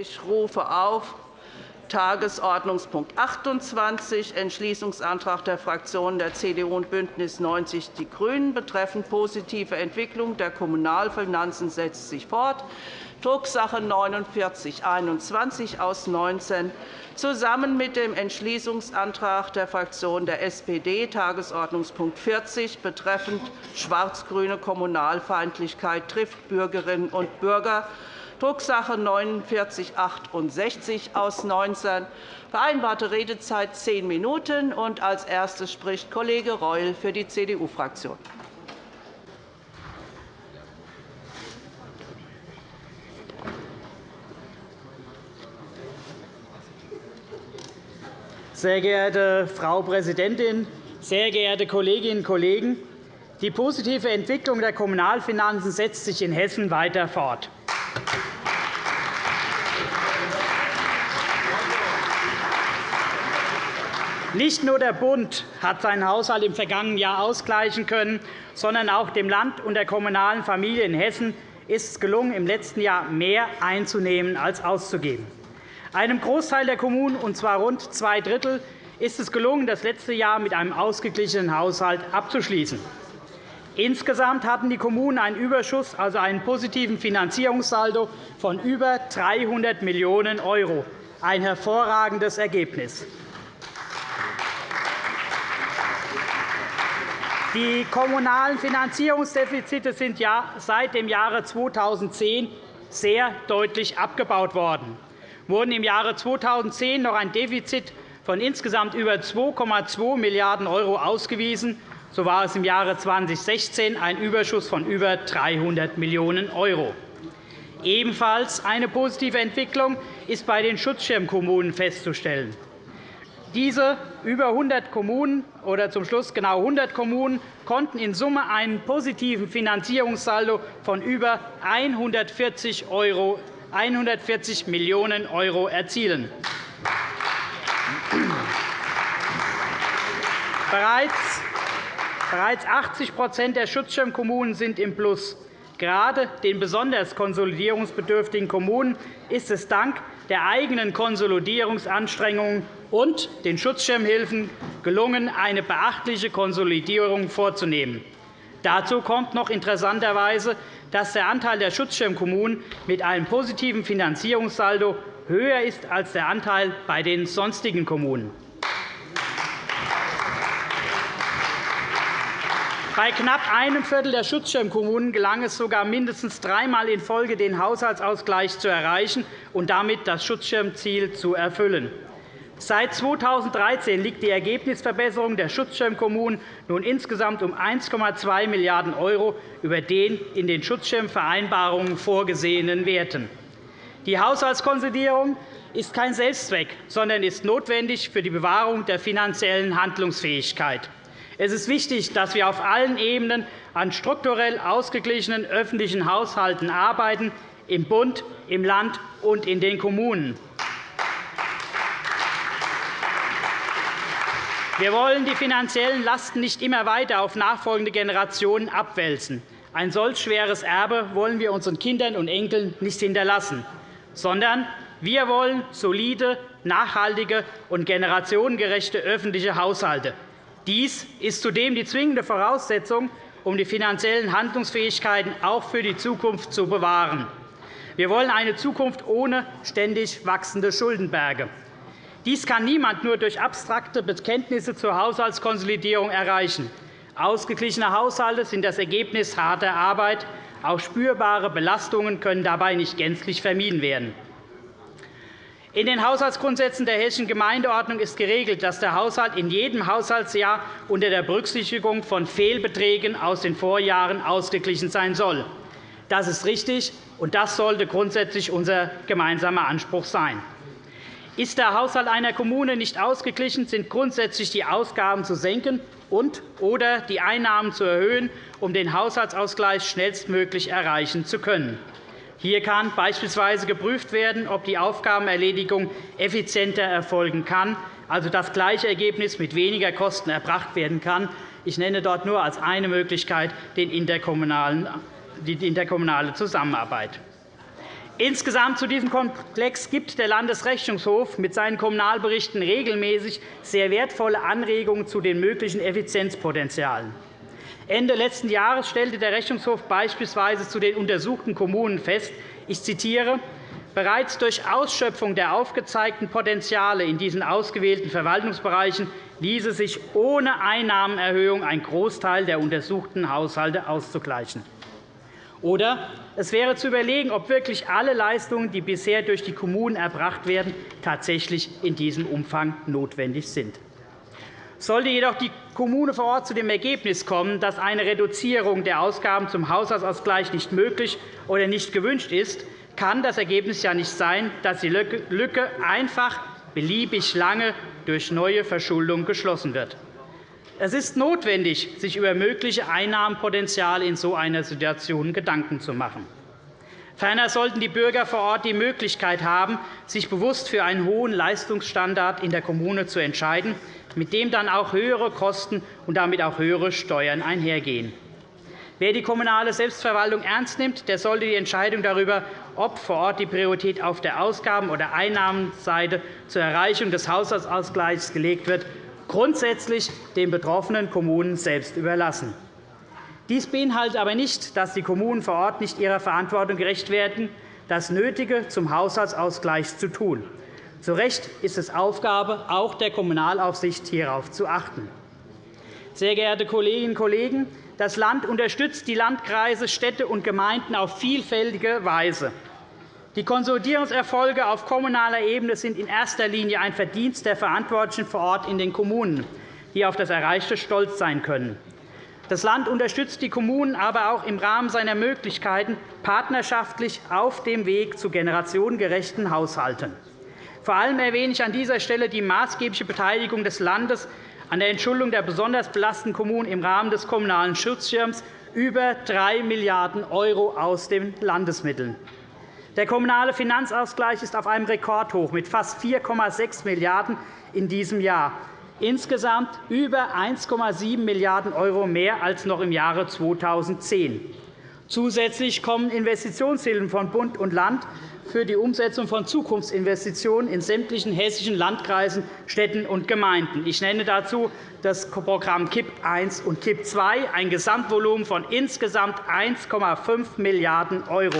Ich rufe auf Tagesordnungspunkt 28, Entschließungsantrag der Fraktionen der CDU und BÜNDNIS 90 die GRÜNEN betreffend positive Entwicklung der Kommunalfinanzen setzt sich fort. Drucksache 4921 aus 19 zusammen mit dem Entschließungsantrag der Fraktion der SPD, Tagesordnungspunkt 40, betreffend schwarz-grüne Kommunalfeindlichkeit trifft Bürgerinnen und Bürger, Drucksache 4968 aus 19. Vereinbarte Redezeit zehn Minuten. Als erstes spricht Kollege Reul für die CDU-Fraktion. Sehr geehrte Frau Präsidentin, sehr geehrte Kolleginnen und Kollegen! Die positive Entwicklung der Kommunalfinanzen setzt sich in Hessen weiter fort. Nicht nur der Bund hat seinen Haushalt im vergangenen Jahr ausgleichen können, sondern auch dem Land und der kommunalen Familie in Hessen ist es gelungen, im letzten Jahr mehr einzunehmen als auszugeben. Einem Großteil der Kommunen, und zwar rund zwei Drittel, ist es gelungen, das letzte Jahr mit einem ausgeglichenen Haushalt abzuschließen. Insgesamt hatten die Kommunen einen Überschuss, also einen positiven Finanzierungssaldo von über 300 Millionen €, ein hervorragendes Ergebnis. Die kommunalen Finanzierungsdefizite sind seit dem Jahre 2010 sehr deutlich abgebaut worden wurden im Jahre 2010 noch ein Defizit von insgesamt über 2,2 Milliarden € ausgewiesen, so war es im Jahre 2016 ein Überschuss von über 300 Millionen €. Ebenfalls eine positive Entwicklung ist bei den Schutzschirmkommunen festzustellen. Diese über 100 Kommunen oder zum Schluss genau 100 Kommunen konnten in Summe einen positiven Finanzierungssaldo von über 140 € 140 Millionen € erzielen. Bereits 80% der Schutzschirmkommunen sind im Plus. Gerade den besonders konsolidierungsbedürftigen Kommunen ist es dank der eigenen Konsolidierungsanstrengungen und den Schutzschirmhilfen gelungen, eine beachtliche Konsolidierung vorzunehmen. Dazu kommt noch interessanterweise, dass der Anteil der Schutzschirmkommunen mit einem positiven Finanzierungssaldo höher ist als der Anteil bei den sonstigen Kommunen. Bei knapp einem Viertel der Schutzschirmkommunen gelang es sogar mindestens dreimal in Folge, den Haushaltsausgleich zu erreichen und damit das Schutzschirmziel zu erfüllen. Seit 2013 liegt die Ergebnisverbesserung der Schutzschirmkommunen nun insgesamt um 1,2 Milliarden € über den in den Schutzschirmvereinbarungen vorgesehenen Werten. Die Haushaltskonsolidierung ist kein Selbstzweck, sondern ist notwendig für die Bewahrung der finanziellen Handlungsfähigkeit. Es ist wichtig, dass wir auf allen Ebenen an strukturell ausgeglichenen öffentlichen Haushalten arbeiten, im Bund, im Land und in den Kommunen. Wir wollen die finanziellen Lasten nicht immer weiter auf nachfolgende Generationen abwälzen. Ein solch schweres Erbe wollen wir unseren Kindern und Enkeln nicht hinterlassen, sondern wir wollen solide, nachhaltige und generationengerechte öffentliche Haushalte. Dies ist zudem die zwingende Voraussetzung, um die finanziellen Handlungsfähigkeiten auch für die Zukunft zu bewahren. Wir wollen eine Zukunft ohne ständig wachsende Schuldenberge. Dies kann niemand nur durch abstrakte Bekenntnisse zur Haushaltskonsolidierung erreichen. Ausgeglichene Haushalte sind das Ergebnis harter Arbeit. Auch spürbare Belastungen können dabei nicht gänzlich vermieden werden. In den Haushaltsgrundsätzen der Hessischen Gemeindeordnung ist geregelt, dass der Haushalt in jedem Haushaltsjahr unter der Berücksichtigung von Fehlbeträgen aus den Vorjahren ausgeglichen sein soll. Das ist richtig, und das sollte grundsätzlich unser gemeinsamer Anspruch sein. Ist der Haushalt einer Kommune nicht ausgeglichen, sind grundsätzlich die Ausgaben zu senken und oder die Einnahmen zu erhöhen, um den Haushaltsausgleich schnellstmöglich erreichen zu können. Hier kann beispielsweise geprüft werden, ob die Aufgabenerledigung effizienter erfolgen kann, also das gleiche Ergebnis mit weniger Kosten erbracht werden kann. Ich nenne dort nur als eine Möglichkeit die interkommunale Zusammenarbeit. Insgesamt zu diesem Komplex gibt der Landesrechnungshof mit seinen Kommunalberichten regelmäßig sehr wertvolle Anregungen zu den möglichen Effizienzpotenzialen. Ende letzten Jahres stellte der Rechnungshof beispielsweise zu den untersuchten Kommunen fest, ich zitiere, Bereits durch Ausschöpfung der aufgezeigten Potenziale in diesen ausgewählten Verwaltungsbereichen ließe sich ohne Einnahmenerhöhung ein Großteil der untersuchten Haushalte auszugleichen. Oder es wäre zu überlegen, ob wirklich alle Leistungen, die bisher durch die Kommunen erbracht werden, tatsächlich in diesem Umfang notwendig sind. Sollte jedoch die Kommune vor Ort zu dem Ergebnis kommen, dass eine Reduzierung der Ausgaben zum Haushaltsausgleich nicht möglich oder nicht gewünscht ist, kann das Ergebnis ja nicht sein, dass die Lücke einfach beliebig lange durch neue Verschuldung geschlossen wird. Es ist notwendig, sich über mögliche Einnahmenpotenziale in so einer Situation Gedanken zu machen. Ferner sollten die Bürger vor Ort die Möglichkeit haben, sich bewusst für einen hohen Leistungsstandard in der Kommune zu entscheiden, mit dem dann auch höhere Kosten und damit auch höhere Steuern einhergehen. Wer die kommunale Selbstverwaltung ernst nimmt, der sollte die Entscheidung darüber, ob vor Ort die Priorität auf der Ausgaben- oder Einnahmenseite zur Erreichung des Haushaltsausgleichs gelegt wird, grundsätzlich den betroffenen Kommunen selbst überlassen. Dies beinhaltet aber nicht, dass die Kommunen vor Ort nicht ihrer Verantwortung gerecht werden, das Nötige zum Haushaltsausgleich zu tun. Zu Recht ist es Aufgabe auch der Kommunalaufsicht, hierauf zu achten. Sehr geehrte Kolleginnen und Kollegen, das Land unterstützt die Landkreise, Städte und Gemeinden auf vielfältige Weise. Die Konsolidierungserfolge auf kommunaler Ebene sind in erster Linie ein Verdienst der Verantwortlichen vor Ort in den Kommunen, die auf das Erreichte stolz sein können. Das Land unterstützt die Kommunen aber auch im Rahmen seiner Möglichkeiten partnerschaftlich auf dem Weg zu generationengerechten Haushalten. Vor allem erwähne ich an dieser Stelle die maßgebliche Beteiligung des Landes an der Entschuldung der besonders belasteten Kommunen im Rahmen des Kommunalen Schutzschirms über 3 Milliarden € aus den Landesmitteln. Der kommunale Finanzausgleich ist auf einem Rekordhoch mit fast 4,6 Milliarden € in diesem Jahr, insgesamt über 1,7 Milliarden € mehr als noch im Jahre 2010. Zusätzlich kommen Investitionshilfen von Bund und Land für die Umsetzung von Zukunftsinvestitionen in sämtlichen hessischen Landkreisen, Städten und Gemeinden. Ich nenne dazu das Programm KIP I und KIP II, ein Gesamtvolumen von insgesamt 1,5 Milliarden €.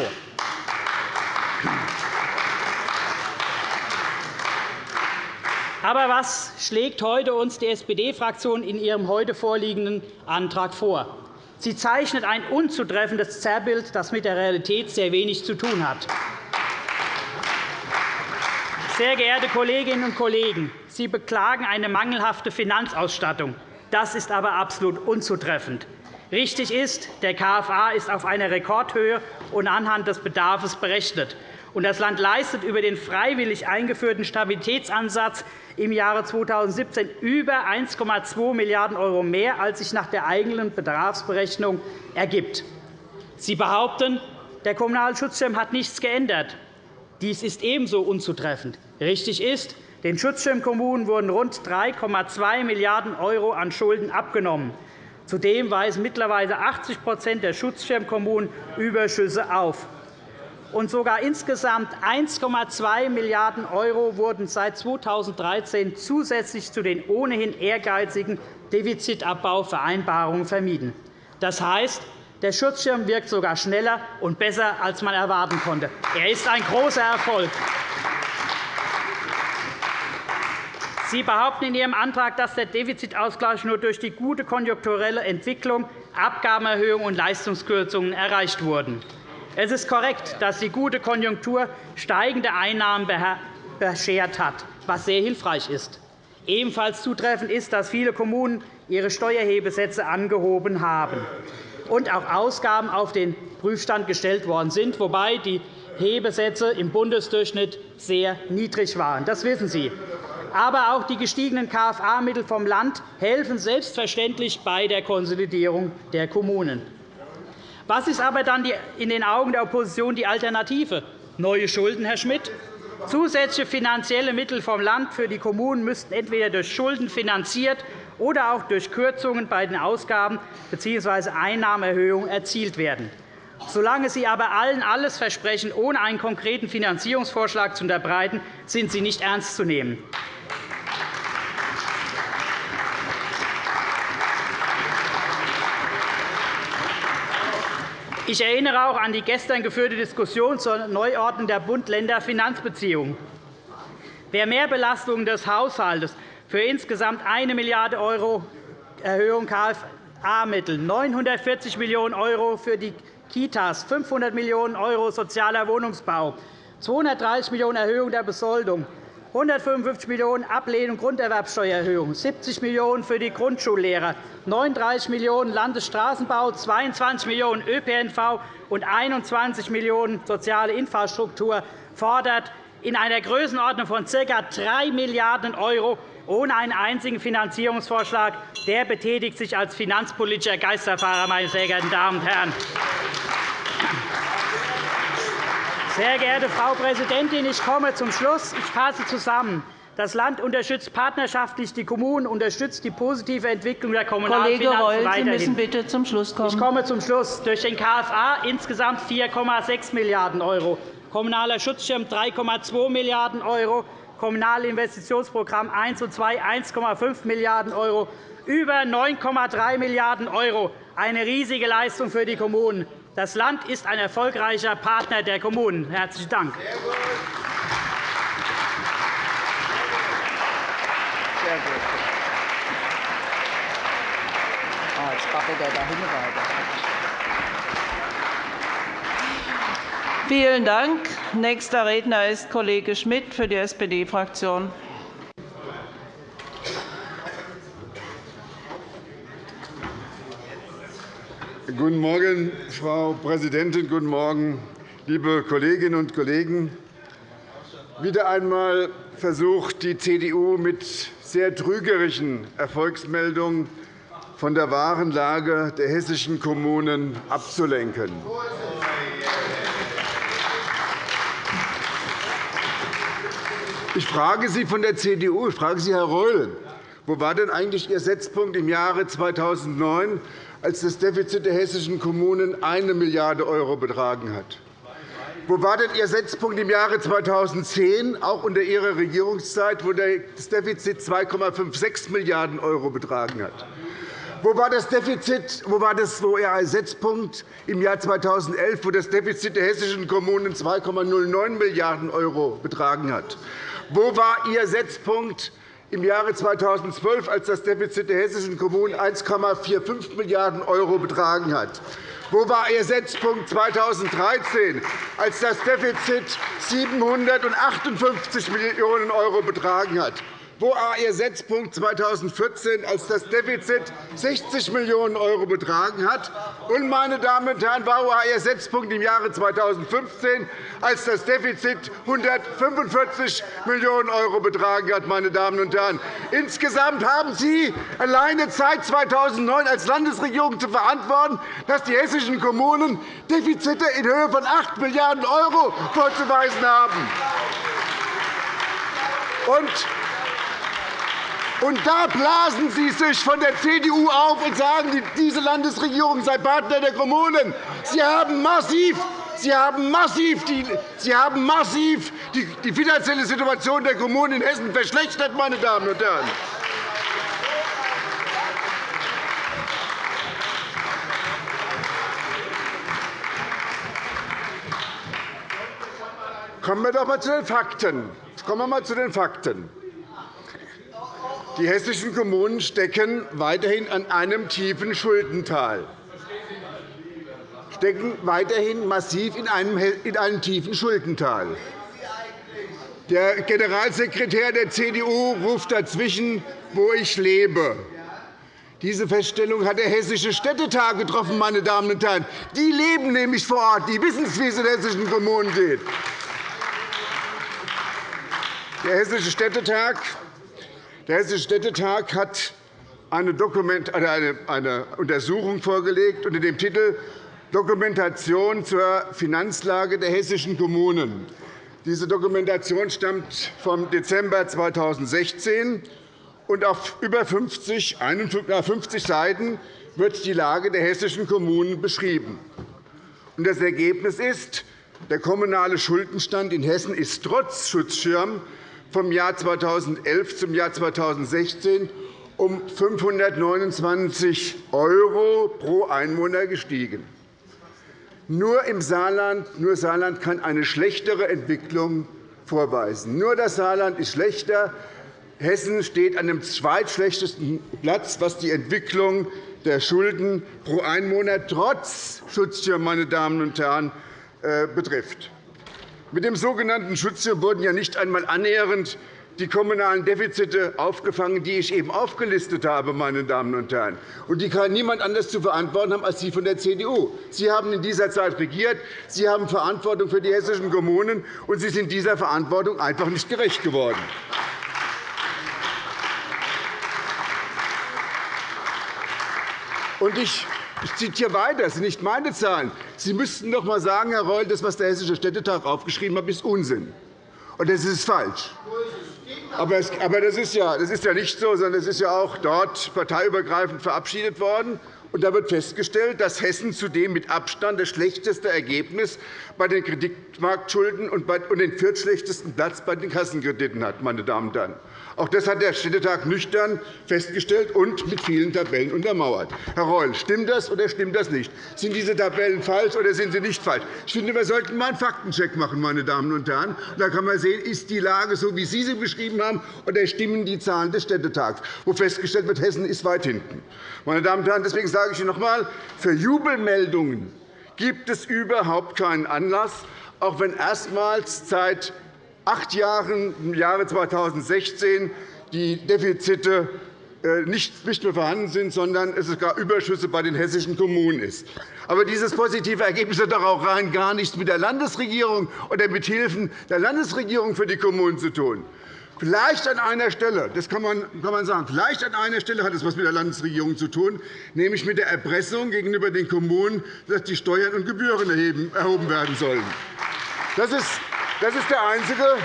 Aber was schlägt heute uns die SPD-Fraktion in ihrem heute vorliegenden Antrag vor? Sie zeichnet ein unzutreffendes Zerrbild, das mit der Realität sehr wenig zu tun hat. Sehr geehrte Kolleginnen und Kollegen, Sie beklagen eine mangelhafte Finanzausstattung. Das ist aber absolut unzutreffend. Richtig ist, der KFA ist auf einer Rekordhöhe und anhand des Bedarfs berechnet. Das Land leistet über den freiwillig eingeführten Stabilitätsansatz im Jahre 2017 über 1,2 Milliarden € mehr, als sich nach der eigenen Bedarfsberechnung ergibt. Sie behaupten, der Kommunale Schutzschirm hat nichts geändert. Dies ist ebenso unzutreffend. Richtig ist, den Schutzschirmkommunen wurden rund 3,2 Milliarden € an Schulden abgenommen. Zudem weisen mittlerweile 80% der Schutzschirmkommunen Überschüsse auf und sogar insgesamt 1,2 Milliarden € wurden seit 2013 zusätzlich zu den ohnehin ehrgeizigen Defizitabbauvereinbarungen vermieden. Das heißt, der Schutzschirm wirkt sogar schneller und besser, als man erwarten konnte. Er ist ein großer Erfolg. Sie behaupten in Ihrem Antrag, dass der Defizitausgleich nur durch die gute konjunkturelle Entwicklung, Abgabenerhöhungen und Leistungskürzungen erreicht wurden. Es ist korrekt, dass die gute Konjunktur steigende Einnahmen beschert hat, was sehr hilfreich ist. Ebenfalls zutreffend ist, dass viele Kommunen ihre Steuerhebesätze angehoben haben und auch Ausgaben auf den Prüfstand gestellt worden sind, wobei die Hebesätze im Bundesdurchschnitt sehr niedrig waren. Das wissen Sie. Aber auch die gestiegenen KFA-Mittel vom Land helfen selbstverständlich bei der Konsolidierung der Kommunen. Was ist aber dann in den Augen der Opposition die Alternative? Neue Schulden, Herr Schmidt? Zusätzliche finanzielle Mittel vom Land für die Kommunen müssten entweder durch Schulden finanziert oder auch durch Kürzungen bei den Ausgaben bzw. Einnahmenerhöhungen erzielt werden. Solange Sie aber allen alles versprechen, ohne einen konkreten Finanzierungsvorschlag zu unterbreiten, sind Sie nicht ernst zu nehmen. Ich erinnere auch an die gestern geführte Diskussion zur Neuordnung der Bund-Länder-Finanzbeziehungen. Wer Mehrbelastungen des Haushalts für insgesamt 1 Milliarde € Erhöhung KFA-Mittel, 940 Millionen € für die Kitas, 500 Millionen € sozialer Wohnungsbau, 230 Millionen € Erhöhung der Besoldung, 155 Millionen € Ablehnung Grunderwerbsteuererhöhung, 70 Millionen € für die Grundschullehrer, 39 Millionen € Landesstraßenbau, 22 Millionen € ÖPNV und 21 Millionen € soziale Infrastruktur fordert in einer Größenordnung von ca. 3 Milliarden € ohne einen einzigen Finanzierungsvorschlag. Der betätigt sich als finanzpolitischer Geisterfahrer, meine sehr geehrten Damen und Herren. Sehr geehrte Frau Präsidentin, ich komme zum Schluss. Ich fasse zusammen. Das Land unterstützt partnerschaftlich die Kommunen, unterstützt die positive Entwicklung der kommunalen Kollege Reul, weiterhin. Sie müssen bitte zum Schluss kommen. Ich komme zum Schluss. Durch den KFA insgesamt 4,6 Milliarden €, Kommunaler Schutzschirm 3,2 Milliarden €, Kommunale Investitionsprogramm 1 und 2 1,5 Milliarden €, über 9,3 Milliarden €. Eine riesige Leistung für die Kommunen. Das Land ist ein erfolgreicher Partner der Kommunen. – Herzlichen Dank. Ah. Vielen Dank. Nächster Redner ist Kollege Schmidt für die SPD-Fraktion. Guten Morgen, Frau Präsidentin. Guten Morgen, liebe Kolleginnen und Kollegen. Wieder einmal versucht die CDU mit sehr trügerischen Erfolgsmeldungen von der wahren Lage der hessischen Kommunen abzulenken. Ich frage Sie von der CDU, ich frage Sie, Herr Reul, wo war denn eigentlich Ihr Setzpunkt im Jahre 2009, als das Defizit der hessischen Kommunen 1 Milliarde € betragen hat. Wo war denn Ihr Setzpunkt im Jahre 2010, auch unter Ihrer Regierungszeit, wo das Defizit 2,56 Milliarden € betragen hat? Wo war das Defizit, wo war das, wo Ihr Setzpunkt im Jahr 2011, wo das Defizit der hessischen Kommunen 2,09 Milliarden € betragen hat? Wo war Ihr Setzpunkt im Jahre 2012, als das Defizit der hessischen Kommunen 1,45 Milliarden € betragen hat? Wo war Ihr Setzpunkt 2013, als das Defizit 758 Millionen € betragen hat? Wo war Ihr Setzpunkt 2014, als das Defizit 60 Millionen € betragen hat? Und, meine Damen und Herren, wo war Ihr Setzpunkt im Jahre 2015, als das Defizit 145 Millionen € betragen hat? Meine Damen und Herren. Insgesamt haben Sie alleine seit 2009 als Landesregierung zu verantworten, dass die hessischen Kommunen Defizite in Höhe von 8 Milliarden € vorzuweisen haben. Und und da blasen Sie sich von der CDU auf und sagen, diese Landesregierung sei Partner der Kommunen. Sie haben massiv Sie haben massiv, die, Sie haben massiv die, die finanzielle Situation der Kommunen in Hessen verschlechtert, meine Damen und Herren. Kommen wir doch einmal zu den Fakten. Kommen wir mal zu den Fakten. Die hessischen Kommunen stecken weiterhin an einem tiefen Schuldental stecken weiterhin massiv in einem, in einem tiefen Schuldental. Der Generalsekretär der CDU ruft dazwischen, wo ich lebe. Diese Feststellung hat der Hessische Städtetag getroffen. Meine Damen und Herren. Die leben nämlich vor Ort. Die wissen, wie es in hessischen Kommunen geht. Der Hessische Städtetag der Hessische Städtetag hat eine, eine Untersuchung vorgelegt unter dem Titel Dokumentation zur Finanzlage der hessischen Kommunen. Diese Dokumentation stammt vom Dezember 2016 und auf über 50, 51 Seiten wird die Lage der hessischen Kommunen beschrieben. Das Ergebnis ist, der kommunale Schuldenstand in Hessen ist trotz Schutzschirm vom Jahr 2011 zum Jahr 2016 um 529 € pro Einwohner gestiegen. Nur im Saarland, nur Saarland kann eine schlechtere Entwicklung vorweisen. Nur das Saarland ist schlechter. Hessen steht an dem zweitschlechtesten Platz, was die Entwicklung der Schulden pro Einwohner trotz Schutzschirm meine Damen und Herren, äh, betrifft. Mit dem sogenannten Schutzschirm wurden ja nicht einmal annähernd die kommunalen Defizite aufgefangen, die ich eben aufgelistet habe. Meine Damen und Herren. Und die kann niemand anders zu verantworten haben als Sie von der CDU. Sie haben in dieser Zeit regiert. Sie haben Verantwortung für die hessischen Kommunen, und Sie sind dieser Verantwortung einfach nicht gerecht geworden. Und ich ich zitiere weiter. Das sind nicht meine Zahlen. Sie müssten doch einmal sagen, Herr Reul, das, was der Hessische Städtetag aufgeschrieben hat, ist Unsinn. Und das ist falsch. Aber das ist, ja, nicht so, sondern es ist ja auch dort parteiübergreifend verabschiedet worden. Und da wird festgestellt, dass Hessen zudem mit Abstand das schlechteste Ergebnis bei den Kreditmarktschulden und den viertschlechtesten Platz bei den Kassenkrediten hat. Meine Damen und Herren. Auch das hat der Städtetag nüchtern festgestellt und mit vielen Tabellen untermauert. Herr Reul, stimmt das oder stimmt das nicht? Sind diese Tabellen falsch oder sind sie nicht falsch? Ich finde, wir sollten einmal einen Faktencheck machen. Meine Damen und Herren. Da kann man sehen, ist die Lage so, wie Sie sie beschrieben haben, oder stimmen die Zahlen des Städtetags, wo festgestellt wird, Hessen ist weit hinten. Meine Damen und Herren, deswegen sage ich Ihnen noch einmal, für Jubelmeldungen gibt es überhaupt keinen Anlass, auch wenn erstmals seit acht Jahren, im Jahre 2016, die Defizite äh, nicht mehr vorhanden sind, sondern es sogar Überschüsse bei den hessischen Kommunen ist. Aber dieses positive Ergebnis hat doch auch rein gar nichts mit der Landesregierung oder mit Hilfen der Landesregierung für die Kommunen zu tun. Vielleicht an einer Stelle, das kann man, sagen, vielleicht an einer Stelle hat es etwas mit der Landesregierung zu tun, nämlich mit der Erpressung gegenüber den Kommunen, dass die Steuern und Gebühren erhoben werden sollen. Das ist das ist der einzige,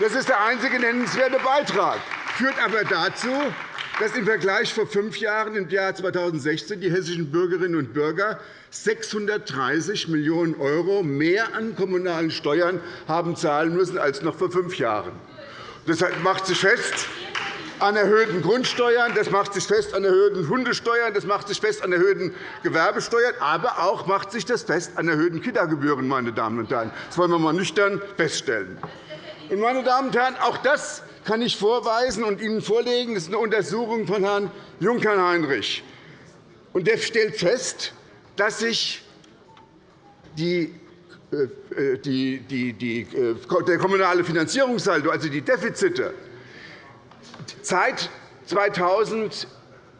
das ist der einzige nennenswerte Beitrag, führt aber dazu, dass im Vergleich vor fünf Jahren, im Jahr 2016, die hessischen Bürgerinnen und Bürger 630 Millionen € mehr an kommunalen Steuern haben zahlen müssen als noch vor fünf Jahren. Das macht sich fest an erhöhten Grundsteuern, das macht sich fest an erhöhten Hundesteuern, das macht sich fest an erhöhten Gewerbesteuern, aber auch macht sich das fest an erhöhten Kita-Gebühren. Meine Damen und Herren. Das wollen wir einmal nüchtern feststellen. Meine Damen und Herren, auch das kann ich vorweisen und Ihnen vorlegen. Das ist eine Untersuchung von Herrn Junkern-Heinrich. Der stellt fest, dass sich die äh, die, die, die, äh, der kommunale Finanzierungssaldo, also die Defizite, seit 2000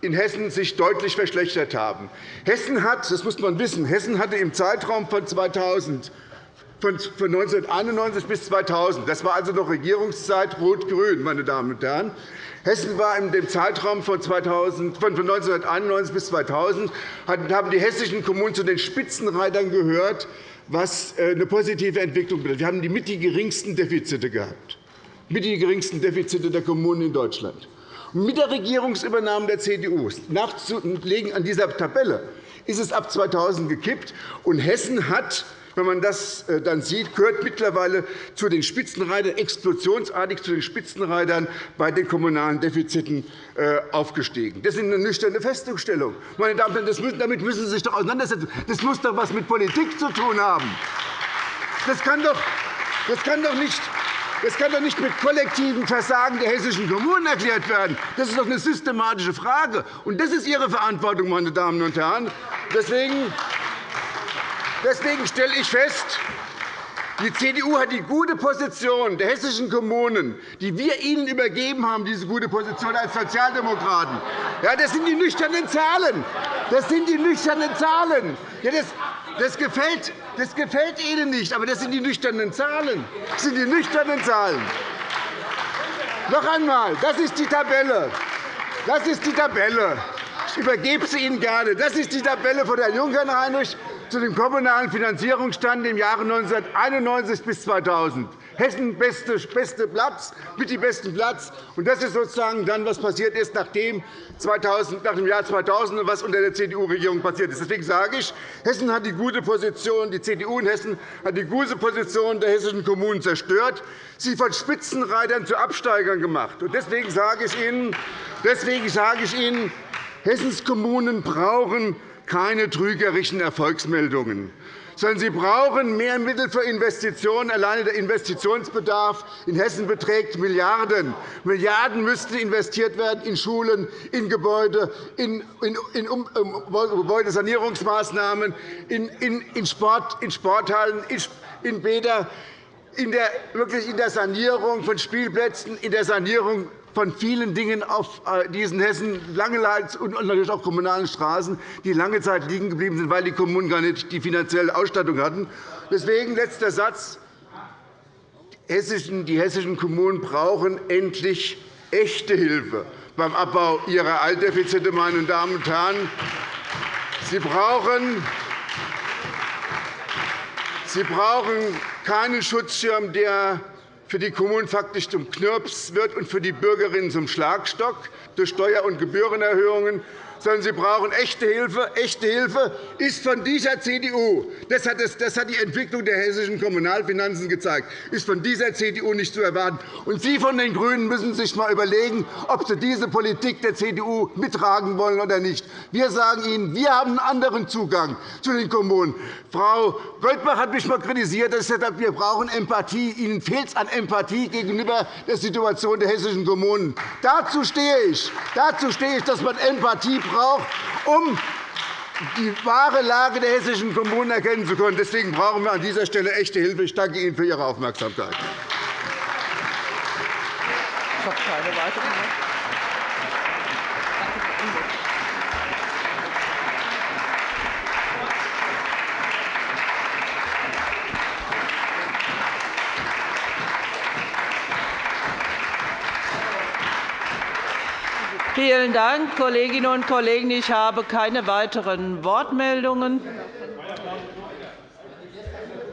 in Hessen sich deutlich verschlechtert haben. Hessen hat, das muss man wissen, Hessen hatte im Zeitraum von 2000 von 1991 bis 2000. Das war also noch Regierungszeit Rot-Grün, meine Damen und Herren. Hessen war in dem Zeitraum von 1991 bis 2000 haben die hessischen Kommunen zu den Spitzenreitern gehört, was äh, eine positive Entwicklung betrifft. Wir haben die mit die geringsten Defizite gehabt mit die geringsten Defizite der Kommunen in Deutschland. Mit der Regierungsübernahme der CDU nachzulegen an dieser Tabelle ist es ab 2000 gekippt, und Hessen hat wenn man das äh, dann sieht, gehört mittlerweile zu den Spitzenreitern, explosionsartig zu den Spitzenreitern bei den kommunalen Defiziten äh, aufgestiegen. Das ist eine nüchterne Feststellung. Meine Damen und Herren, damit müssen Sie sich doch auseinandersetzen. Das muss doch etwas mit Politik zu tun haben. Das kann doch, das kann doch nicht das kann doch nicht mit kollektivem Versagen der hessischen Kommunen erklärt werden. Das ist doch eine systematische Frage. Und das ist Ihre Verantwortung, meine Damen und Herren. Deswegen, deswegen stelle ich fest, die CDU hat die gute Position der hessischen Kommunen, die wir ihnen übergeben haben, diese gute Position als Sozialdemokraten. Ja, das sind die nüchternen Zahlen. Das sind die nüchternen Zahlen. Ja, das, das, gefällt, das gefällt Ihnen nicht, aber das sind die nüchternen Zahlen. Das sind die nüchternen Zahlen. Noch einmal, das ist die Tabelle. Das ist die Tabelle. Ich übergebe sie Ihnen gerne. Das ist die Tabelle von Herrn Junkern-Heinrich zu dem kommunalen Finanzierungsstand im Jahre 1991 bis 2000. Hessen beste, beste Platz, mit die besten Platz. Und das ist sozusagen dann, was passiert ist, nachdem 2000, nach dem Jahr 2000 und was unter der CDU-Regierung passiert ist. Deswegen sage ich, Hessen hat die gute Position, die CDU in Hessen hat die gute Position der hessischen Kommunen zerstört, sie von Spitzenreitern zu Absteigern gemacht. Deswegen sage ich Ihnen, deswegen sage ich Ihnen Hessens Kommunen brauchen keine trügerischen Erfolgsmeldungen sondern sie brauchen mehr Mittel für Investitionen. Alleine der Investitionsbedarf in Hessen beträgt Milliarden. Milliarden müssten investiert werden in Schulen, in Gebäude, in, Gebäudesanierungsmaßnahmen, in, Sport, in Sporthallen, in, in Bäder, in der, wirklich in der Sanierung von Spielplätzen, in der Sanierung von vielen Dingen auf äh, diesen Hessen lange und natürlich auch kommunalen Straßen, die lange Zeit liegen geblieben sind, weil die Kommunen gar nicht die finanzielle Ausstattung hatten. Deswegen letzter Satz. Die hessischen Kommunen brauchen endlich echte Hilfe beim Abbau ihrer Altdefizite. Meine Damen und Herren. Sie brauchen Sie brauchen keinen Schutzschirm, der für die Kommunen faktisch zum Knirps wird und für die Bürgerinnen zum Schlagstock. Durch Steuer- und Gebührenerhöhungen, sondern sie brauchen echte Hilfe. Echte Hilfe ist von dieser CDU, das hat, die Entwicklung der hessischen Kommunalfinanzen gezeigt, ist von dieser CDU nicht zu erwarten. Und Sie von den GRÜNEN müssen sich einmal überlegen, ob Sie diese Politik der CDU mittragen wollen oder nicht. Wir sagen Ihnen, wir haben einen anderen Zugang zu den Kommunen. Frau Goldbach hat mich einmal kritisiert, dass ich gesagt wir brauchen Empathie. Ihnen fehlt es an Empathie gegenüber der Situation der hessischen Kommunen. Dazu stehe ich, Dazu stehe ich dass man Empathie braucht, um die wahre Lage der hessischen Kommunen erkennen zu können. Deswegen brauchen wir an dieser Stelle echte Hilfe. Ich danke Ihnen für Ihre Aufmerksamkeit. Ich habe keine weiteren Vielen Dank, Kolleginnen und Kollegen. Ich habe keine weiteren Wortmeldungen.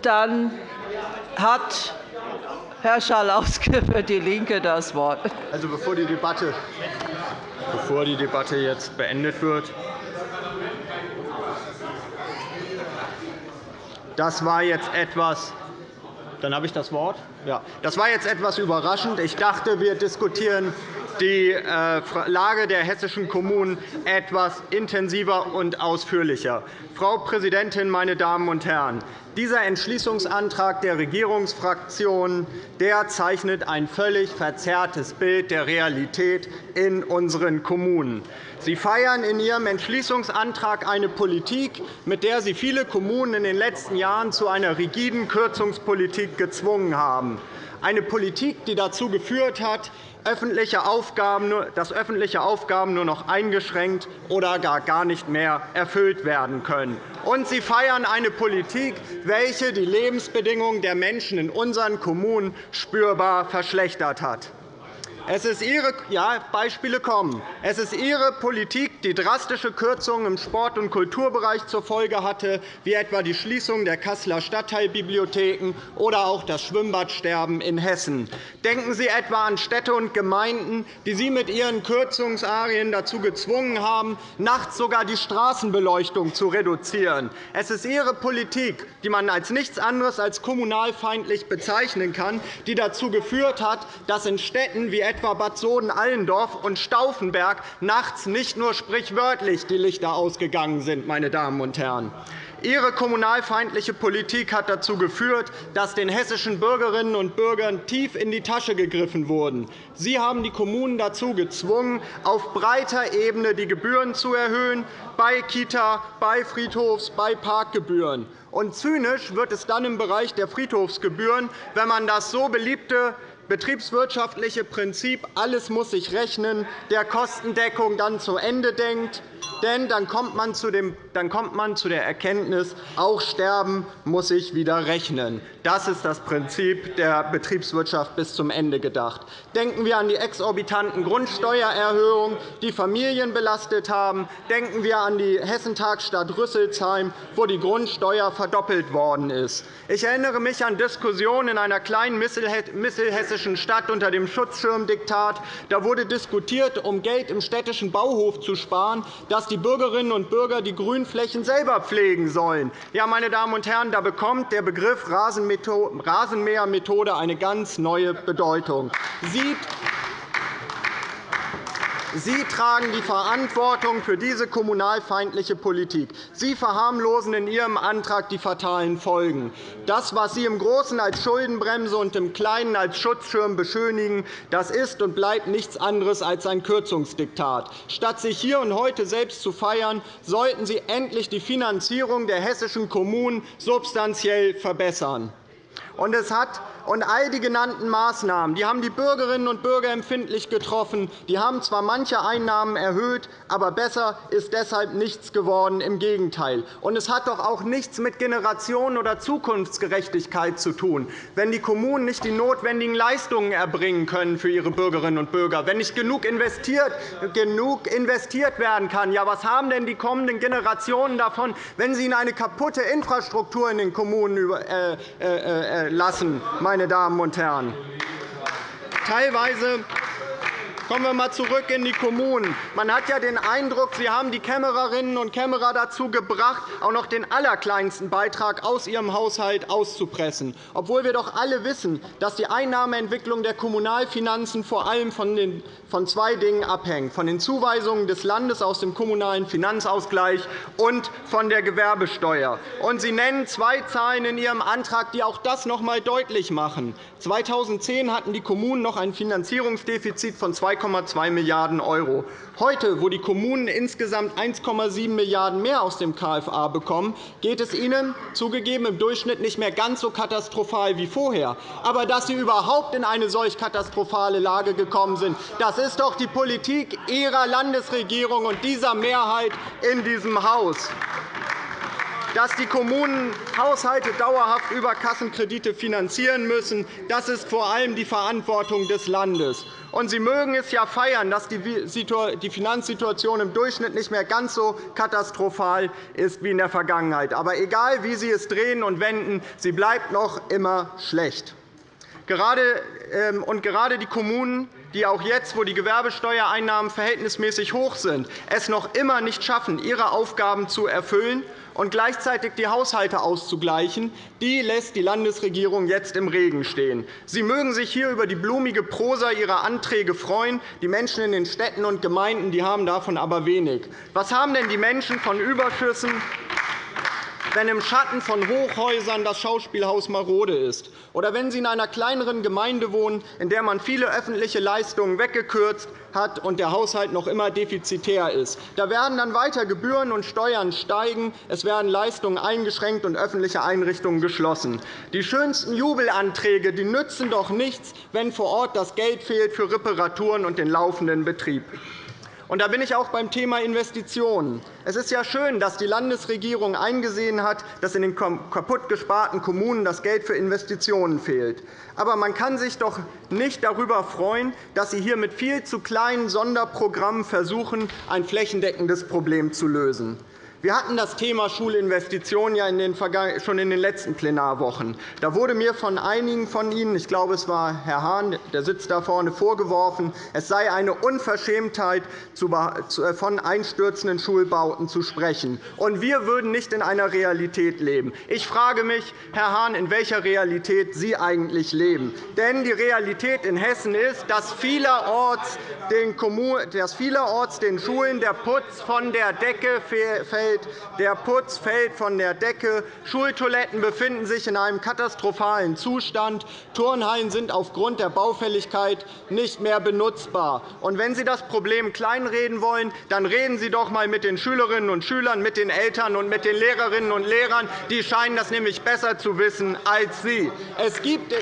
Dann hat Herr Schalauske für DIE LINKE das Wort. Also, bevor, die Debatte, bevor die Debatte jetzt beendet wird, das war jetzt etwas dann habe ich das Wort. Ja. Das war jetzt etwas überraschend. Ich dachte, wir diskutieren die äh, Lage der hessischen Kommunen etwas intensiver und ausführlicher. Frau Präsidentin, meine Damen und Herren! Dieser Entschließungsantrag der Regierungsfraktionen der zeichnet ein völlig verzerrtes Bild der Realität in unseren Kommunen. Sie feiern in Ihrem Entschließungsantrag eine Politik, mit der Sie viele Kommunen in den letzten Jahren zu einer rigiden Kürzungspolitik gezwungen haben. Eine Politik, die dazu geführt hat, dass öffentliche Aufgaben nur noch eingeschränkt oder gar nicht mehr erfüllt werden können. Und Sie feiern eine Politik, welche die Lebensbedingungen der Menschen in unseren Kommunen spürbar verschlechtert hat. Es ist Ihre ja, Beispiele kommen. Es ist Ihre Politik, die drastische Kürzungen im Sport- und Kulturbereich zur Folge hatte, wie etwa die Schließung der Kasseler Stadtteilbibliotheken oder auch das Schwimmbadsterben in Hessen. Denken Sie etwa an Städte und Gemeinden, die Sie mit Ihren Kürzungsarien dazu gezwungen haben, nachts sogar die Straßenbeleuchtung zu reduzieren. Es ist Ihre Politik, die man als nichts anderes als kommunalfeindlich bezeichnen kann, die dazu geführt hat, dass in Städten wie etwa Bad Soden-Allendorf und Stauffenberg nachts nicht nur sprichwörtlich die Lichter ausgegangen sind. Meine Damen und Herren. Ihre kommunalfeindliche Politik hat dazu geführt, dass den hessischen Bürgerinnen und Bürgern tief in die Tasche gegriffen wurde. Sie haben die Kommunen dazu gezwungen, auf breiter Ebene die Gebühren zu erhöhen, bei Kita, bei Friedhofs-, bei Parkgebühren. Und zynisch wird es dann im Bereich der Friedhofsgebühren, wenn man das so beliebte betriebswirtschaftliche Prinzip, alles muss sich rechnen, der Kostendeckung dann zu Ende denkt. Denn dann kommt man zu der Erkenntnis, auch Sterben muss sich wieder rechnen. Das ist das Prinzip der Betriebswirtschaft bis zum Ende gedacht. Denken wir an die exorbitanten Grundsteuererhöhungen, die Familien belastet haben. Denken wir an die Hessentagsstadt Rüsselsheim, wo die Grundsteuer verdoppelt worden ist. Ich erinnere mich an Diskussionen in einer kleinen mittelhessischen Stadt unter dem Schutzschirmdiktat. Da wurde diskutiert, um Geld im städtischen Bauhof zu sparen, dass die Bürgerinnen und Bürger die Grünflächen selber pflegen sollen. Ja, meine Damen und Herren, da bekommt der Begriff Rasenmähermethode eine ganz neue Bedeutung. Sieht Sie tragen die Verantwortung für diese kommunalfeindliche Politik. Sie verharmlosen in Ihrem Antrag die fatalen Folgen. Das, was Sie im Großen als Schuldenbremse und im Kleinen als Schutzschirm beschönigen, das ist und bleibt nichts anderes als ein Kürzungsdiktat. Statt sich hier und heute selbst zu feiern, sollten Sie endlich die Finanzierung der hessischen Kommunen substanziell verbessern. Und es hat und all die genannten Maßnahmen die haben die Bürgerinnen und Bürger empfindlich getroffen. Die haben zwar manche Einnahmen erhöht, aber besser ist deshalb nichts geworden. Im Gegenteil. Und es hat doch auch nichts mit Generationen- oder Zukunftsgerechtigkeit zu tun, wenn die Kommunen nicht die notwendigen Leistungen erbringen können für ihre Bürgerinnen und Bürger, wenn nicht genug investiert, genug investiert werden kann. Ja, was haben denn die kommenden Generationen davon, wenn sie ihnen eine kaputte Infrastruktur in den Kommunen äh, äh, äh, lassen? meine Damen und Herren. Teilweise Kommen wir einmal zurück in die Kommunen. Man hat ja den Eindruck, Sie haben die Kämmererinnen und Kämmerer dazu gebracht, auch noch den allerkleinsten Beitrag aus ihrem Haushalt auszupressen, obwohl wir doch alle wissen, dass die Einnahmeentwicklung der Kommunalfinanzen vor allem von zwei Dingen abhängt, von den Zuweisungen des Landes aus dem Kommunalen Finanzausgleich und von der Gewerbesteuer. Und Sie nennen zwei Zahlen in Ihrem Antrag, die auch das noch einmal deutlich machen. 2010 hatten die Kommunen noch ein Finanzierungsdefizit von 2 2,2 Milliarden €. Heute, wo die Kommunen insgesamt 1,7 Milliarden € mehr aus dem KFA bekommen, geht es ihnen zugegeben im Durchschnitt nicht mehr ganz so katastrophal wie vorher. Aber dass sie überhaupt in eine solch katastrophale Lage gekommen sind, das ist doch die Politik Ihrer Landesregierung und dieser Mehrheit in diesem Haus dass die Kommunen Haushalte dauerhaft über Kassenkredite finanzieren müssen. Das ist vor allem die Verantwortung des Landes. Und Sie mögen es ja feiern, dass die Finanzsituation im Durchschnitt nicht mehr ganz so katastrophal ist wie in der Vergangenheit. Aber egal, wie Sie es drehen und wenden, sie bleibt noch immer schlecht. Ähm, und gerade die Kommunen, die auch jetzt, wo die Gewerbesteuereinnahmen verhältnismäßig hoch sind, es noch immer nicht schaffen, ihre Aufgaben zu erfüllen und gleichzeitig die Haushalte auszugleichen, die lässt die Landesregierung jetzt im Regen stehen. Sie mögen sich hier über die blumige Prosa Ihrer Anträge freuen. Die Menschen in den Städten und Gemeinden die haben davon aber wenig. Was haben denn die Menschen von Überschüssen wenn im Schatten von Hochhäusern das Schauspielhaus marode ist, oder wenn Sie in einer kleineren Gemeinde wohnen, in der man viele öffentliche Leistungen weggekürzt hat und der Haushalt noch immer defizitär ist. Da werden dann weiter Gebühren und Steuern steigen, es werden Leistungen eingeschränkt und öffentliche Einrichtungen geschlossen. Die schönsten Jubelanträge die nützen doch nichts, wenn vor Ort das Geld fehlt für Reparaturen und den laufenden Betrieb. Und da bin ich auch beim Thema Investitionen. Es ist ja schön, dass die Landesregierung eingesehen hat, dass in den kaputt gesparten Kommunen das Geld für Investitionen fehlt. Aber man kann sich doch nicht darüber freuen, dass Sie hier mit viel zu kleinen Sonderprogrammen versuchen, ein flächendeckendes Problem zu lösen. Wir hatten das Thema Schulinvestitionen ja schon in den letzten Plenarwochen. Da wurde mir von einigen von Ihnen, ich glaube, es war Herr Hahn, der sitzt da vorne, vorgeworfen, es sei eine Unverschämtheit, äh, von einstürzenden Schulbauten zu sprechen. Und wir würden nicht in einer Realität leben. Ich frage mich, Herr Hahn, in welcher Realität Sie eigentlich leben. Denn die Realität in Hessen ist, den, dass vielerorts den Schulen der Putz von der Decke fällt fällt, der Putz fällt von der Decke, Schultoiletten befinden sich in einem katastrophalen Zustand, Turnhallen sind aufgrund der Baufälligkeit nicht mehr benutzbar. Und wenn Sie das Problem kleinreden wollen, dann reden Sie doch einmal mit den Schülerinnen und Schülern, mit den Eltern und mit den Lehrerinnen und Lehrern. Die scheinen das nämlich besser zu wissen als Sie. Es gibt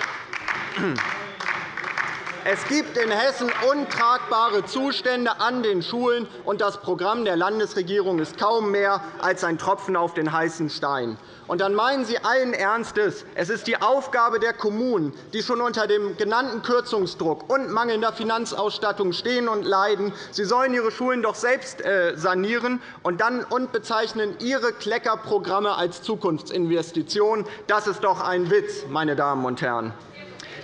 Es gibt in Hessen untragbare Zustände an den Schulen, und das Programm der Landesregierung ist kaum mehr als ein Tropfen auf den heißen Stein. Und dann meinen Sie allen Ernstes, es ist die Aufgabe der Kommunen, die schon unter dem genannten Kürzungsdruck und mangelnder Finanzausstattung stehen und leiden, sie sollen ihre Schulen doch selbst äh, sanieren und dann und bezeichnen ihre Kleckerprogramme als Zukunftsinvestitionen. Das ist doch ein Witz, meine Damen und Herren.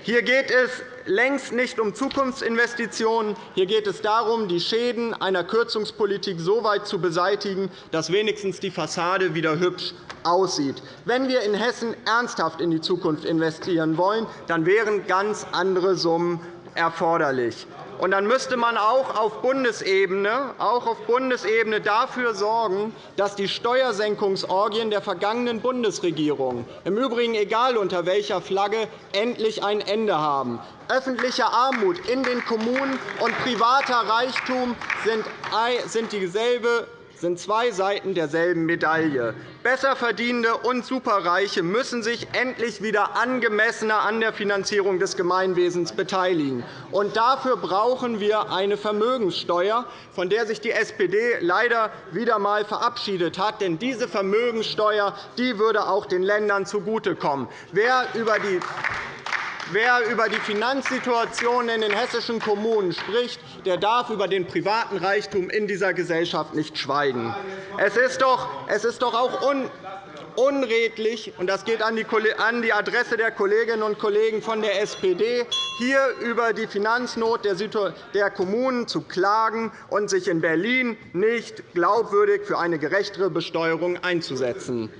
Hier geht es längst nicht um Zukunftsinvestitionen. Hier geht es darum, die Schäden einer Kürzungspolitik so weit zu beseitigen, dass wenigstens die Fassade wieder hübsch aussieht. Wenn wir in Hessen ernsthaft in die Zukunft investieren wollen, dann wären ganz andere Summen erforderlich. Und dann müsste man auch auf Bundesebene, auch auf Bundesebene dafür sorgen, dass die Steuersenkungsorgien der vergangenen Bundesregierung, im Übrigen egal unter welcher Flagge, endlich ein Ende haben. Öffentliche Armut in den Kommunen und privater Reichtum sind dieselbe sind zwei Seiten derselben Medaille. Besserverdienende und Superreiche müssen sich endlich wieder angemessener an der Finanzierung des Gemeinwesens beteiligen. Und dafür brauchen wir eine Vermögenssteuer, von der sich die SPD leider wieder einmal verabschiedet hat. Denn diese Vermögenssteuer die würde auch den Ländern zugutekommen. Wer über die Wer über die Finanzsituation in den hessischen Kommunen spricht, der darf über den privaten Reichtum in dieser Gesellschaft nicht schweigen. Es ist doch, es ist doch auch unredlich, und das geht an die Adresse der Kolleginnen und Kollegen von der SPD, hier über die Finanznot der Kommunen zu klagen und sich in Berlin nicht glaubwürdig für eine gerechtere Besteuerung einzusetzen.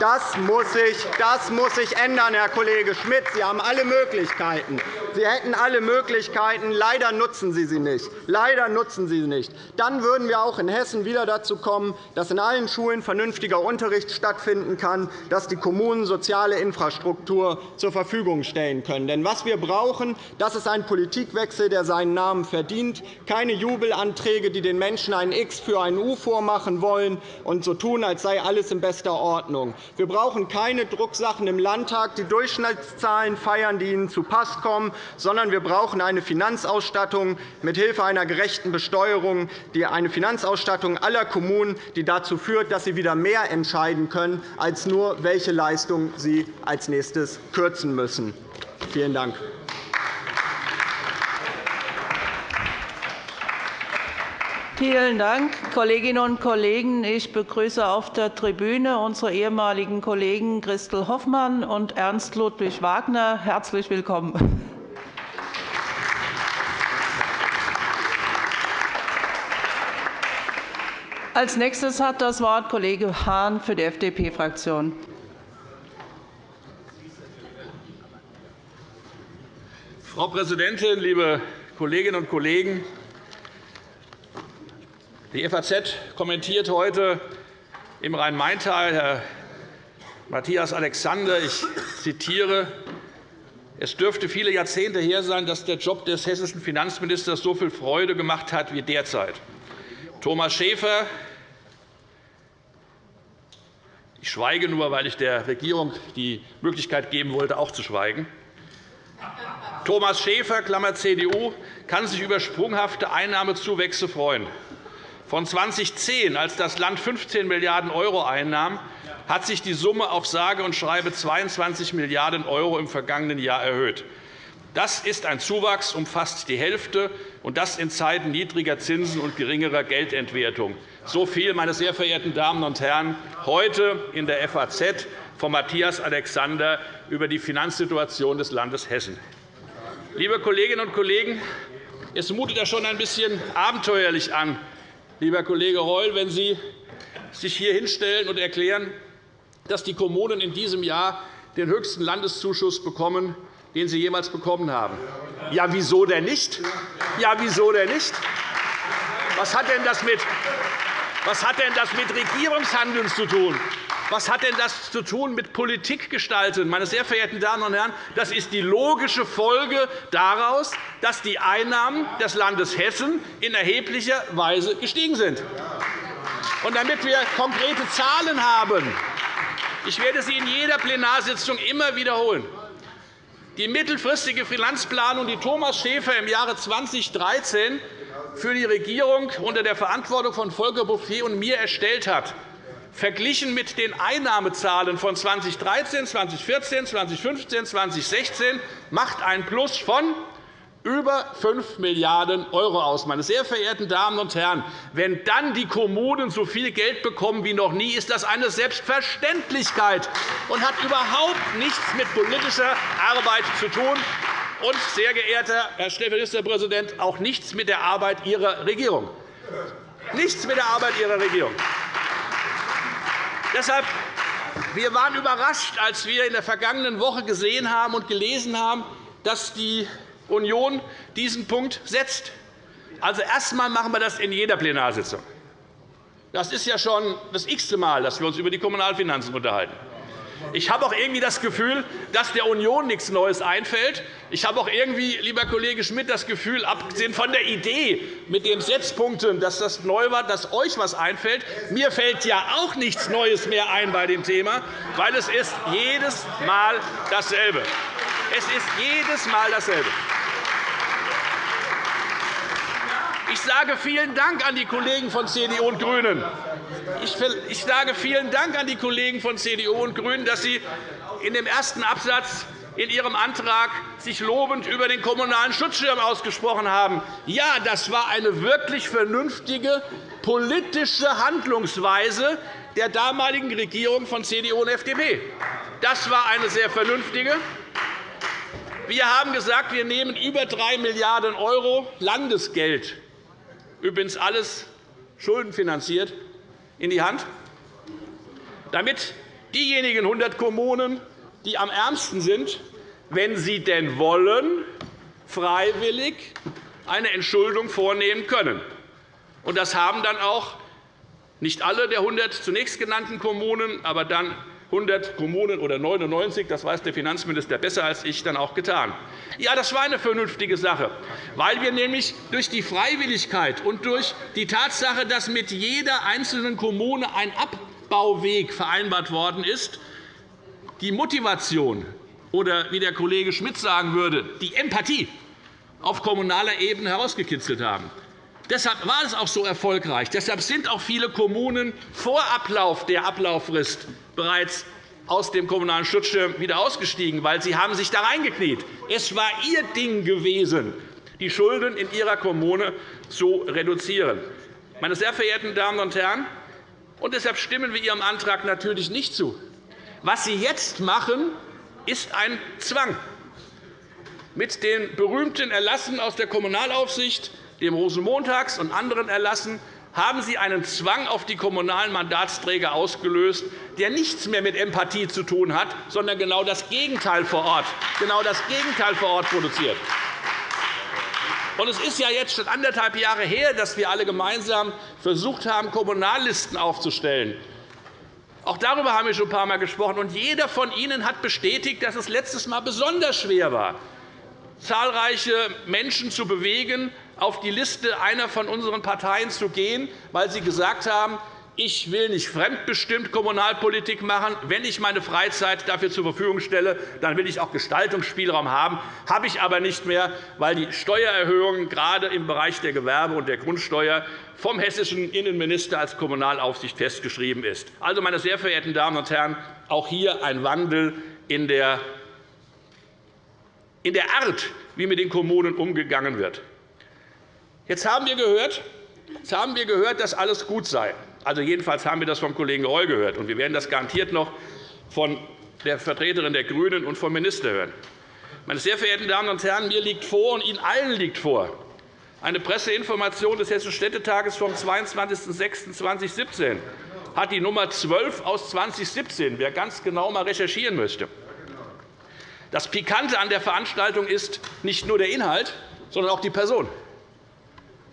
Das muss, sich, ändern, Herr Kollege Schmidt. Sie haben alle Möglichkeiten. Sie hätten alle Möglichkeiten. Leider nutzen Sie sie nicht. Leider nutzen Sie sie nicht. Dann würden wir auch in Hessen wieder dazu kommen, dass in allen Schulen vernünftiger Unterricht stattfinden kann, dass die Kommunen soziale Infrastruktur zur Verfügung stellen können. Denn was wir brauchen, das ist ein Politikwechsel, der seinen Namen verdient. Keine Jubelanträge, die den Menschen ein X für ein U vormachen wollen und so tun, als sei alles in bester Ordnung. Wir brauchen keine Drucksachen im Landtag, die Durchschnittszahlen feiern, die Ihnen zu Pass kommen, sondern wir brauchen eine Finanzausstattung mithilfe einer gerechten Besteuerung, die eine Finanzausstattung aller Kommunen, die dazu führt, dass sie wieder mehr entscheiden können, als nur, welche Leistungen sie als nächstes kürzen müssen. Vielen Dank. Vielen Dank, Kolleginnen und Kollegen. Ich begrüße auf der Tribüne unsere ehemaligen Kollegen Christel Hoffmann und Ernst Ludwig Wagner. Herzlich willkommen. Als nächstes hat das Wort Kollege Hahn für die FDP-Fraktion. Frau Präsidentin, liebe Kolleginnen und Kollegen! Die FAZ kommentiert heute im Rhein-Main-Tal Herr Matthias Alexander, ich zitiere, es dürfte viele Jahrzehnte her sein, dass der Job des hessischen Finanzministers so viel Freude gemacht hat wie derzeit. Thomas Schäfer, ich schweige nur, weil ich der Regierung die Möglichkeit geben wollte, auch zu schweigen. Thomas Schäfer, Klammer CDU, kann sich über sprunghafte Einnahmezuwächse freuen. Von 2010, als das Land 15 Milliarden € einnahm, hat sich die Summe auf sage und schreibe 22 Milliarden € im vergangenen Jahr erhöht. Das ist ein Zuwachs um fast die Hälfte, und das in Zeiten niedriger Zinsen und geringerer Geldentwertung. So viel, meine sehr verehrten Damen und Herren, heute in der FAZ von Matthias Alexander über die Finanzsituation des Landes Hessen. Liebe Kolleginnen und Kollegen, es mutet ja schon ein bisschen abenteuerlich an, lieber Kollege Reul, wenn Sie sich hier hinstellen und erklären, dass die Kommunen in diesem Jahr den höchsten Landeszuschuss bekommen, den sie jemals bekommen haben. Ja, wieso denn nicht? Ja, wieso denn nicht? Was hat denn das mit, was hat denn das mit Regierungshandeln zu tun? Was hat denn das zu tun mit Politik gestalten? Meine sehr verehrten Damen und Herren, das ist die logische Folge daraus, dass die Einnahmen des Landes Hessen in erheblicher Weise gestiegen sind. Und damit wir konkrete Zahlen haben, ich werde sie in jeder Plenarsitzung immer wiederholen. Die mittelfristige Finanzplanung, die Thomas Schäfer im Jahre 2013 für die Regierung unter der Verantwortung von Volker Bouffier und mir erstellt hat, verglichen mit den Einnahmezahlen von 2013, 2014, 2015, 2016, macht ein Plus von über 5 Milliarden € aus. Meine sehr verehrten Damen und Herren, wenn dann die Kommunen so viel Geld bekommen wie noch nie, ist das eine Selbstverständlichkeit und hat überhaupt nichts mit politischer Arbeit zu tun und, sehr geehrter Herr Staatsministerpräsident, auch nichts mit der Arbeit Ihrer Regierung. Nichts mit der Arbeit Ihrer Regierung. Deshalb wir waren überrascht, als wir in der vergangenen Woche gesehen haben und gelesen haben, dass die Union diesen Punkt setzt. Also erst einmal machen wir das in jeder Plenarsitzung. Das ist ja schon das x-te Mal, dass wir uns über die Kommunalfinanzen unterhalten. Ich habe auch irgendwie das Gefühl, dass der Union nichts Neues einfällt. Ich habe auch irgendwie, lieber Kollege Schmidt, das Gefühl, abgesehen von der Idee mit den Setzpunkten, dass das neu war, dass euch etwas einfällt. Mir fällt ja auch nichts Neues mehr ein bei dem Thema, weil es ist jedes Mal dasselbe. Es ist jedes Mal dasselbe. Ich sage vielen Dank an die Kollegen von CDU und GRÜNEN. Ich sage vielen Dank an die Kollegen von CDU und GRÜNEN, dass Sie in dem ersten Absatz in Ihrem Antrag sich lobend über den Kommunalen Schutzschirm ausgesprochen haben. Ja, das war eine wirklich vernünftige politische Handlungsweise der damaligen Regierung von CDU und FDP. Das war eine sehr vernünftige. Wir haben gesagt, wir nehmen über 3 Milliarden € Landesgeld übrigens alles schuldenfinanziert, in die Hand, damit diejenigen 100 Kommunen, die am ärmsten sind, wenn sie denn wollen, freiwillig eine Entschuldung vornehmen können. Das haben dann auch nicht alle der 100 zunächst genannten Kommunen, aber dann 100 Kommunen oder 99, das weiß der Finanzminister besser als ich, dann auch getan. Ja, das war eine vernünftige Sache, weil wir nämlich durch die Freiwilligkeit und durch die Tatsache, dass mit jeder einzelnen Kommune ein Abbauweg vereinbart worden ist, die Motivation oder, wie der Kollege Schmidt sagen würde, die Empathie auf kommunaler Ebene herausgekitzelt haben. Deshalb war es auch so erfolgreich. Deshalb sind auch viele Kommunen vor Ablauf der Ablauffrist bereits aus dem Kommunalen Schutzschirm wieder ausgestiegen, weil sie haben sich da reingekniet. Es war ihr Ding gewesen, die Schulden in ihrer Kommune zu reduzieren. Meine sehr verehrten Damen und Herren, und deshalb stimmen wir Ihrem Antrag natürlich nicht zu. Was Sie jetzt machen, ist ein Zwang. Mit den berühmten Erlassen aus der Kommunalaufsicht dem Rosenmontags- und anderen Erlassen haben Sie einen Zwang auf die kommunalen Mandatsträger ausgelöst, der nichts mehr mit Empathie zu tun hat, sondern genau das Gegenteil vor Ort, genau das Gegenteil vor Ort produziert. Es ist ja jetzt schon anderthalb Jahre her, dass wir alle gemeinsam versucht haben, Kommunallisten aufzustellen. Auch darüber haben wir schon ein paar Mal gesprochen. Und jeder von Ihnen hat bestätigt, dass es letztes Mal besonders schwer war, zahlreiche Menschen zu bewegen, auf die Liste einer von unseren Parteien zu gehen, weil sie gesagt haben, ich will nicht fremdbestimmt Kommunalpolitik machen. Wenn ich meine Freizeit dafür zur Verfügung stelle, dann will ich auch Gestaltungsspielraum haben. Das habe ich aber nicht mehr, weil die Steuererhöhungen gerade im Bereich der Gewerbe- und der Grundsteuer vom hessischen Innenminister als Kommunalaufsicht festgeschrieben ist. Also, meine sehr verehrten Damen und Herren, auch hier ein Wandel in der Art, wie mit den Kommunen umgegangen wird. Jetzt haben wir gehört, Jetzt haben wir gehört, dass alles gut sei. Also jedenfalls haben wir das vom Kollegen Reul gehört. Und wir werden das garantiert noch von der Vertreterin der GRÜNEN und vom Minister hören. Meine sehr verehrten Damen und Herren, mir liegt vor und Ihnen allen liegt vor eine Presseinformation des Hessischen Städtetages vom 22.06.2017 hat die Nummer 12 aus 2017, wer ganz genau mal recherchieren möchte. Das Pikante an der Veranstaltung ist nicht nur der Inhalt, sondern auch die Person.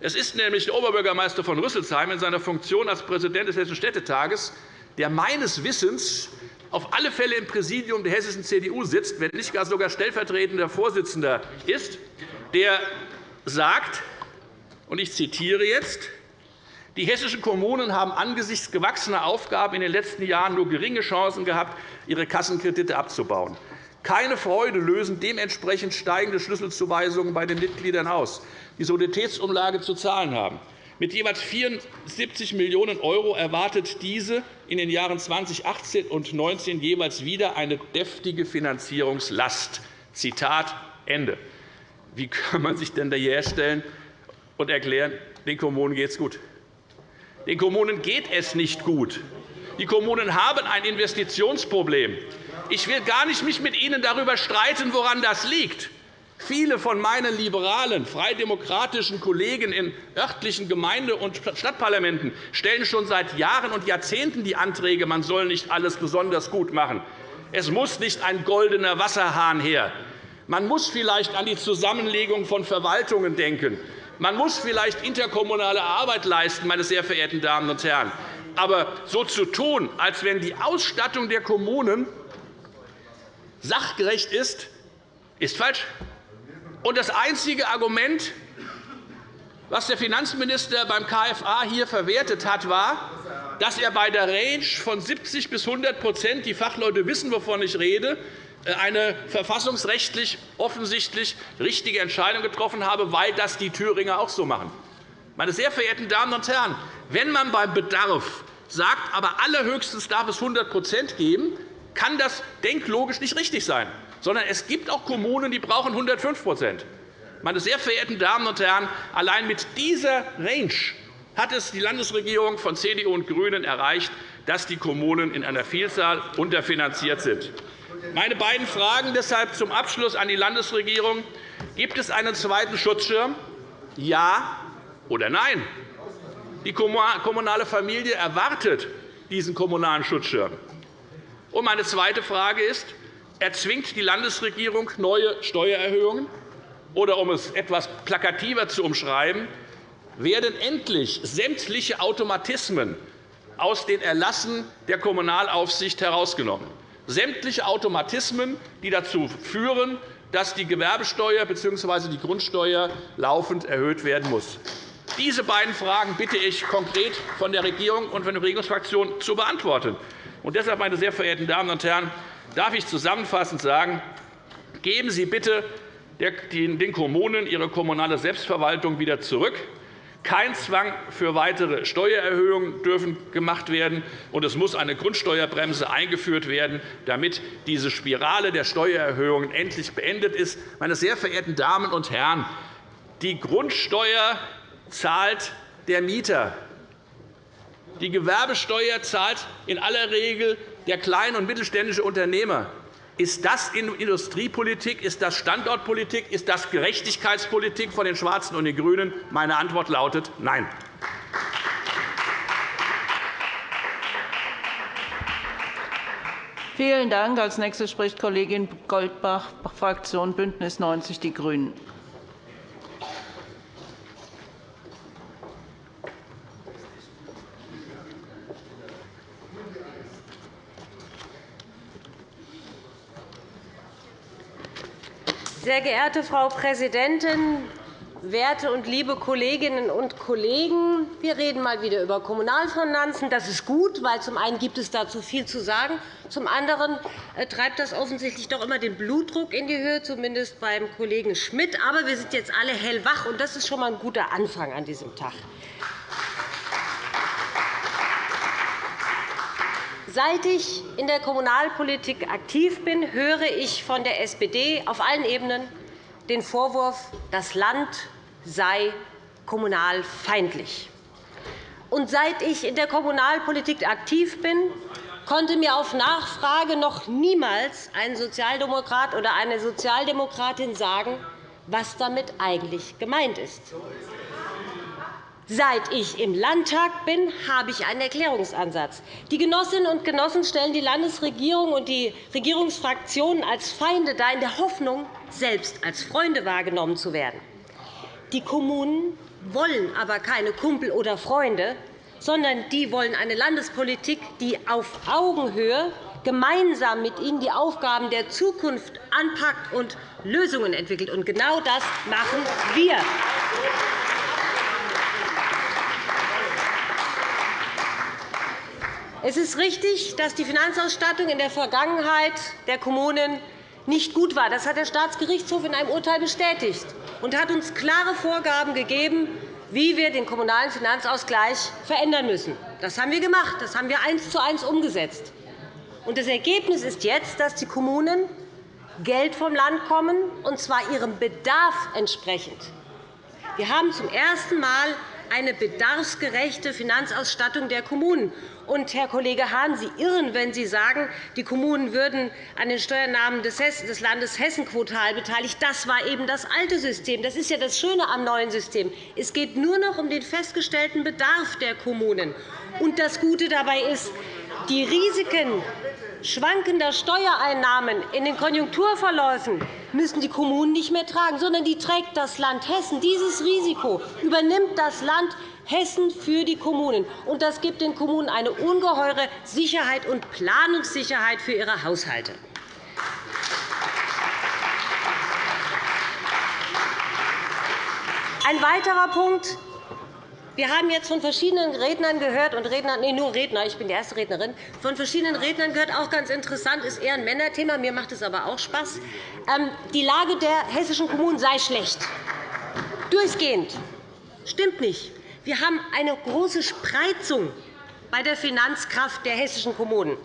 Es ist nämlich der Oberbürgermeister von Rüsselsheim in seiner Funktion als Präsident des Hessischen Städtetages, der meines Wissens auf alle Fälle im Präsidium der hessischen CDU sitzt, wenn nicht gar sogar stellvertretender Vorsitzender ist, der sagt, und ich zitiere jetzt, die hessischen Kommunen haben angesichts gewachsener Aufgaben in den letzten Jahren nur geringe Chancen gehabt, ihre Kassenkredite abzubauen. Keine Freude lösen dementsprechend steigende Schlüsselzuweisungen bei den Mitgliedern aus, die Soliditätsumlage zu zahlen haben. Mit jeweils 74 Millionen € erwartet diese in den Jahren 2018 und 2019 jeweils wieder eine deftige Finanzierungslast. Zitat Ende. Wie kann man sich denn da herstellen und erklären, den Kommunen geht es gut? Den Kommunen geht es nicht gut. Die Kommunen haben ein Investitionsproblem. Ich will gar nicht mich mit Ihnen darüber streiten, woran das liegt. Viele von meinen liberalen, freidemokratischen Kollegen in örtlichen Gemeinde- und Stadtparlamenten stellen schon seit Jahren und Jahrzehnten die Anträge, man soll nicht alles besonders gut machen. Es muss nicht ein goldener Wasserhahn her. Man muss vielleicht an die Zusammenlegung von Verwaltungen denken. Man muss vielleicht interkommunale Arbeit leisten, meine sehr verehrten Damen und Herren. Aber so zu tun, als wenn die Ausstattung der Kommunen sachgerecht ist, ist falsch. Und das einzige Argument, was der Finanzminister beim KFA hier verwertet hat, war, dass er bei der Range von 70 bis 100 die Fachleute wissen, wovon ich rede, äh, eine verfassungsrechtlich offensichtlich richtige Entscheidung getroffen habe, weil das die Thüringer auch so machen. Meine sehr verehrten Damen und Herren, wenn man beim Bedarf sagt, aber allerhöchstens darf es 100% geben, kann das denklogisch nicht richtig sein sondern es gibt auch Kommunen, die brauchen 105% Meine sehr verehrten Damen und Herren, allein mit dieser Range hat es die Landesregierung von CDU und GRÜNEN erreicht, dass die Kommunen in einer Vielzahl unterfinanziert sind. Meine beiden Fragen deshalb zum Abschluss an die Landesregierung. Gibt es einen zweiten Schutzschirm? Ja oder nein? Die kommunale Familie erwartet diesen kommunalen Schutzschirm. Und meine zweite Frage ist, erzwingt die Landesregierung neue Steuererhöhungen? Oder um es etwas plakativer zu umschreiben, werden endlich sämtliche Automatismen aus den Erlassen der Kommunalaufsicht herausgenommen. Sämtliche Automatismen, die dazu führen, dass die Gewerbesteuer bzw. die Grundsteuer laufend erhöht werden muss. Diese beiden Fragen bitte ich konkret von der Regierung und von der Regierungsfraktion zu beantworten. Und deshalb, meine sehr verehrten Damen und Herren, darf ich zusammenfassend sagen, geben Sie bitte den Kommunen ihre kommunale Selbstverwaltung wieder zurück. Kein Zwang für weitere Steuererhöhungen dürfen gemacht werden, und es muss eine Grundsteuerbremse eingeführt werden, damit diese Spirale der Steuererhöhungen endlich beendet ist. Meine sehr verehrten Damen und Herren, die Grundsteuer zahlt der Mieter. Die Gewerbesteuer zahlt in aller Regel der kleine und mittelständische Unternehmer. Ist das Industriepolitik? Ist das Standortpolitik? Ist das Gerechtigkeitspolitik von den Schwarzen und den GRÜNEN? Meine Antwort lautet Nein. Vielen Dank. Als nächste spricht Kollegin Goldbach, Fraktion BÜNDNIS 90 die GRÜNEN. Sehr geehrte Frau Präsidentin, werte und liebe Kolleginnen und Kollegen! Wir reden mal wieder über Kommunalfinanzen. Das ist gut, weil zum einen gibt es dazu viel zu sagen. Zum anderen äh, treibt das offensichtlich doch immer den Blutdruck in die Höhe, zumindest beim Kollegen Schmidt. Aber wir sind jetzt alle hellwach, und das ist schon einmal ein guter Anfang an diesem Tag. Seit ich in der Kommunalpolitik aktiv bin, höre ich von der SPD auf allen Ebenen den Vorwurf, das Land sei kommunalfeindlich. Und seit ich in der Kommunalpolitik aktiv bin, konnte mir auf Nachfrage noch niemals ein Sozialdemokrat oder eine Sozialdemokratin sagen, was damit eigentlich gemeint ist. Seit ich im Landtag bin, habe ich einen Erklärungsansatz. Die Genossinnen und Genossen stellen die Landesregierung und die Regierungsfraktionen als Feinde dar, in der Hoffnung, selbst als Freunde wahrgenommen zu werden. Die Kommunen wollen aber keine Kumpel oder Freunde, sondern die wollen eine Landespolitik, die auf Augenhöhe gemeinsam mit ihnen die Aufgaben der Zukunft anpackt und Lösungen entwickelt. Und genau das machen wir. Es ist richtig, dass die Finanzausstattung in der Vergangenheit der Kommunen nicht gut war. Das hat der Staatsgerichtshof in einem Urteil bestätigt und hat uns klare Vorgaben gegeben, wie wir den Kommunalen Finanzausgleich verändern müssen. Das haben wir gemacht. Das haben wir eins zu eins umgesetzt. Das Ergebnis ist jetzt, dass die Kommunen Geld vom Land kommen, und zwar ihrem Bedarf entsprechend. Wir haben zum ersten Mal eine bedarfsgerechte Finanzausstattung der Kommunen. Und, Herr Kollege Hahn, Sie irren, wenn Sie sagen, die Kommunen würden an den Steuernahmen des Landes Hessen quotal beteiligt. Das war eben das alte System. Das ist ja das Schöne am neuen System. Es geht nur noch um den festgestellten Bedarf der Kommunen. Und das Gute dabei ist, die Risiken schwankender Steuereinnahmen in den Konjunkturverläufen müssen die Kommunen nicht mehr tragen, sondern die trägt das Land Hessen. Dieses Risiko übernimmt das Land Hessen für die Kommunen. Und das gibt den Kommunen eine ungeheure Sicherheit und Planungssicherheit für ihre Haushalte. Ein weiterer Punkt, wir haben jetzt von verschiedenen Rednern gehört, und Rednern, nee, nur Redner, ich bin die erste Rednerin, von verschiedenen Rednern gehört, auch ganz interessant, ist eher ein Männerthema, mir macht es aber auch Spaß. Ähm, die Lage der hessischen Kommunen sei schlecht. Durchgehend. Stimmt nicht. Wir haben eine große Spreizung bei der Finanzkraft der hessischen Kommunen.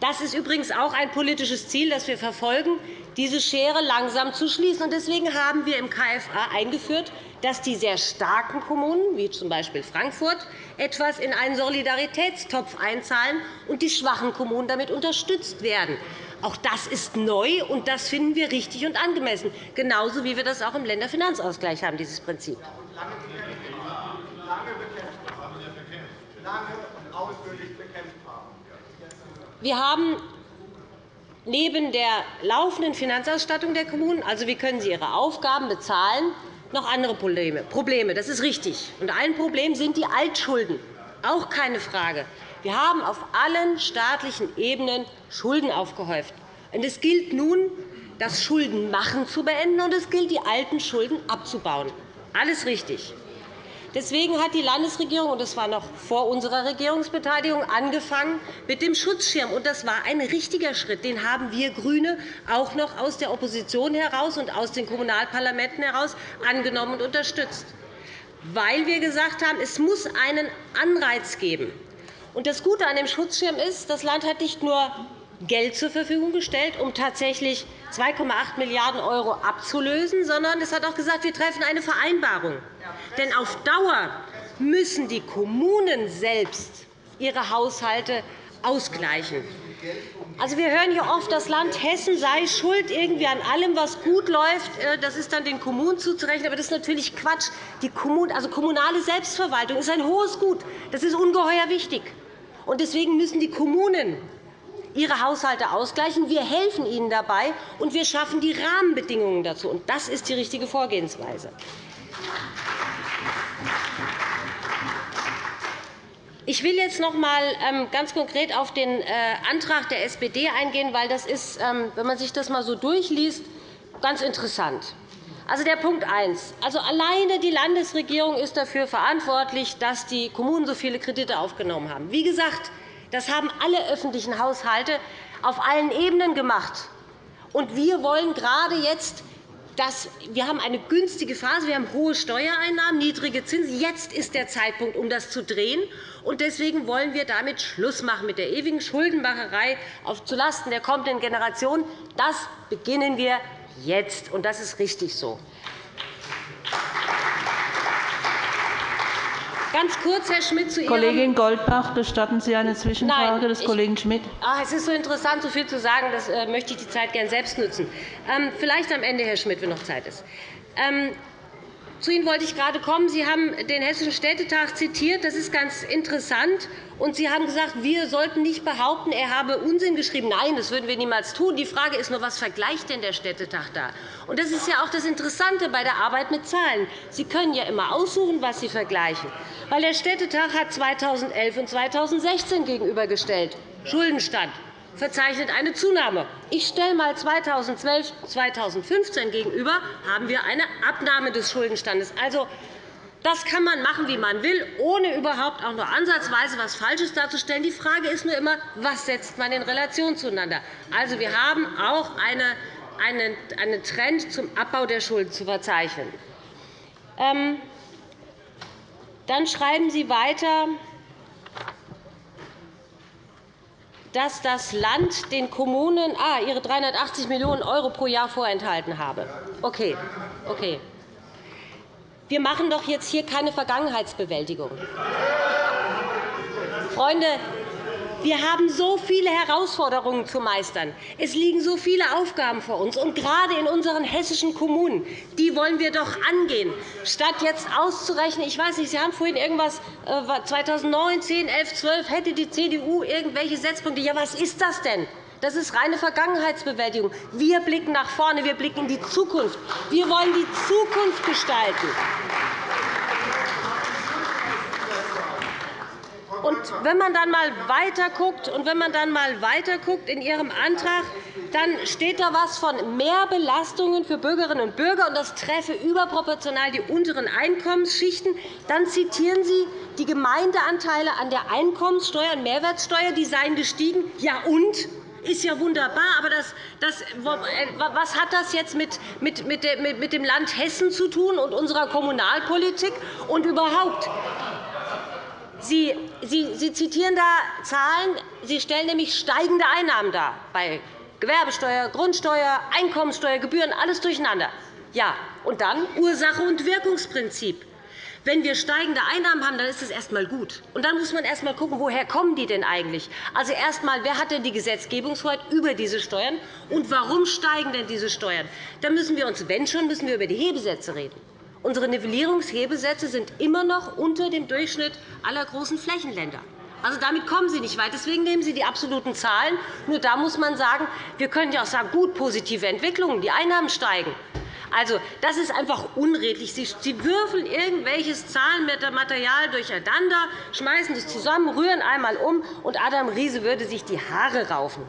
Das ist übrigens auch ein politisches Ziel, das wir verfolgen, diese Schere langsam zu schließen. Deswegen haben wir im KFA eingeführt, dass die sehr starken Kommunen, wie z. B. Frankfurt, etwas in einen Solidaritätstopf einzahlen und die schwachen Kommunen damit unterstützt werden. Auch das ist neu, und das finden wir richtig und angemessen, genauso wie wir das auch im Länderfinanzausgleich haben, dieses Prinzip. Wir haben neben der laufenden Finanzausstattung der Kommunen, also wie können sie ihre Aufgaben bezahlen, noch andere Probleme. Das ist richtig. Und ein Problem sind die Altschulden. Auch keine Frage. Wir haben auf allen staatlichen Ebenen Schulden aufgehäuft. Es gilt nun, das Schuldenmachen zu beenden, und es gilt, die alten Schulden abzubauen. Alles richtig. Deswegen hat die Landesregierung, und das war noch vor unserer Regierungsbeteiligung, angefangen mit dem Schutzschirm. Das war ein richtiger Schritt. Den haben wir GRÜNE auch noch aus der Opposition heraus und aus den Kommunalparlamenten heraus angenommen und unterstützt, weil wir gesagt haben, es muss einen Anreiz geben. Das Gute an dem Schutzschirm ist, das Land hat nicht nur Geld zur Verfügung gestellt, um tatsächlich 2,8 Milliarden € abzulösen, sondern es hat auch gesagt, wir treffen eine Vereinbarung. Denn auf Dauer müssen die Kommunen selbst ihre Haushalte ausgleichen. Also, wir hören hier oft, das Land Hessen sei schuld irgendwie an allem, was gut läuft. Äh, das ist dann den Kommunen zuzurechnen. Aber das ist natürlich Quatsch. Die Kommun also, kommunale Selbstverwaltung ist ein hohes Gut. Das ist ungeheuer wichtig. Deswegen müssen die Kommunen ihre Haushalte ausgleichen. Wir helfen ihnen dabei, und wir schaffen die Rahmenbedingungen dazu. Das ist die richtige Vorgehensweise. Ich will jetzt noch einmal ähm, ganz konkret auf den äh, Antrag der SPD eingehen, weil das ist, ähm, wenn man sich das einmal so durchliest, ganz interessant. Also der Punkt 1. Also alleine die Landesregierung ist dafür verantwortlich, dass die Kommunen so viele Kredite aufgenommen haben. Wie gesagt, das haben alle öffentlichen Haushalte auf allen Ebenen gemacht. Und wir wollen gerade jetzt dass wir haben eine günstige Phase, wir haben hohe Steuereinnahmen, niedrige Zinsen. Jetzt ist der Zeitpunkt, um das zu drehen. Deswegen wollen wir damit Schluss machen mit der ewigen Schuldenmacherei zulasten der kommenden Generation. Das beginnen wir jetzt, und das ist richtig so. Ganz kurz, Herr Schmidt, zu Ihrem Kollegin Goldbach, gestatten Sie eine Zwischenfrage Nein, des Kollegen Schmidt? Ah, es ist so interessant, so viel zu sagen. Das äh, möchte ich die Zeit gerne selbst nutzen. Ähm, vielleicht am Ende, Herr Schmidt, wenn noch Zeit ist. Zu Ihnen wollte ich gerade kommen. Sie haben den Hessischen Städtetag zitiert. Das ist ganz interessant. Und Sie haben gesagt, wir sollten nicht behaupten, er habe Unsinn geschrieben. Nein, das würden wir niemals tun. Die Frage ist nur, was vergleicht denn der Städtetag da? Und das ist ja auch das Interessante bei der Arbeit mit Zahlen. Sie können ja immer aussuchen, was Sie vergleichen. Weil der Städtetag hat 2011 und 2016 gegenübergestellt. Schuldenstand verzeichnet eine Zunahme. Ich stelle einmal 2012 2015 gegenüber, haben wir eine Abnahme des Schuldenstandes. Also, das kann man machen, wie man will, ohne überhaupt auch nur ansatzweise etwas Falsches darzustellen. Die Frage ist nur immer, was setzt man in Relation zueinander. Also, wir haben auch eine einen Trend zum Abbau der Schulden zu verzeichnen. Ähm, dann schreiben Sie weiter, dass das Land den Kommunen ah, ihre 380 Millionen € pro Jahr vorenthalten habe. Okay. Okay. Wir machen doch jetzt hier keine Vergangenheitsbewältigung. Freunde, wir haben so viele Herausforderungen zu meistern. Es liegen so viele Aufgaben vor uns. Und gerade in unseren hessischen Kommunen, die wollen wir doch angehen. Statt jetzt auszurechnen, ich weiß nicht, Sie haben vorhin irgendwas 2009, 10, 11, 12, hätte die CDU irgendwelche Setzpunkte. Ja, was ist das denn? Das ist reine Vergangenheitsbewältigung. Wir blicken nach vorne, wir blicken in die Zukunft. Wir wollen die Zukunft gestalten. Und wenn man dann mal weiter und wenn man dann mal weiter in Ihrem Antrag, dann steht da etwas von Mehrbelastungen für Bürgerinnen und Bürger, und das treffe überproportional die unteren Einkommensschichten. Dann zitieren Sie die Gemeindeanteile an der Einkommenssteuer und Mehrwertsteuer, die seien gestiegen. Ja, und? ist ja wunderbar, aber das, das, was hat das jetzt mit, mit, mit dem Land Hessen zu tun und unserer Kommunalpolitik und überhaupt? Sie, Sie, Sie zitieren da Zahlen. Sie stellen nämlich steigende Einnahmen dar bei Gewerbesteuer, Grundsteuer, Einkommensteuer, Gebühren, alles durcheinander. Ja, und dann Ursache- und Wirkungsprinzip. Wenn wir steigende Einnahmen haben, dann ist das erst einmal gut. Und dann muss man erst einmal schauen, woher kommen die denn eigentlich? Also erst einmal, wer hat denn die Gesetzgebungshoheit über diese Steuern und warum steigen denn diese Steuern? Da müssen wir uns, wenn schon, müssen wir über die Hebesätze reden. Unsere Nivellierungshebesätze sind immer noch unter dem Durchschnitt aller großen Flächenländer. Also, damit kommen Sie nicht weit. Deswegen nehmen Sie die absoluten Zahlen. Nur da muss man sagen, wir können ja auch sagen, gut, positive Entwicklungen, die Einnahmen steigen. Also, das ist einfach unredlich. Sie würfeln irgendwelches Zahlenmaterial durcheinander, schmeißen es zusammen, rühren einmal um, und Adam Riese würde sich die Haare raufen.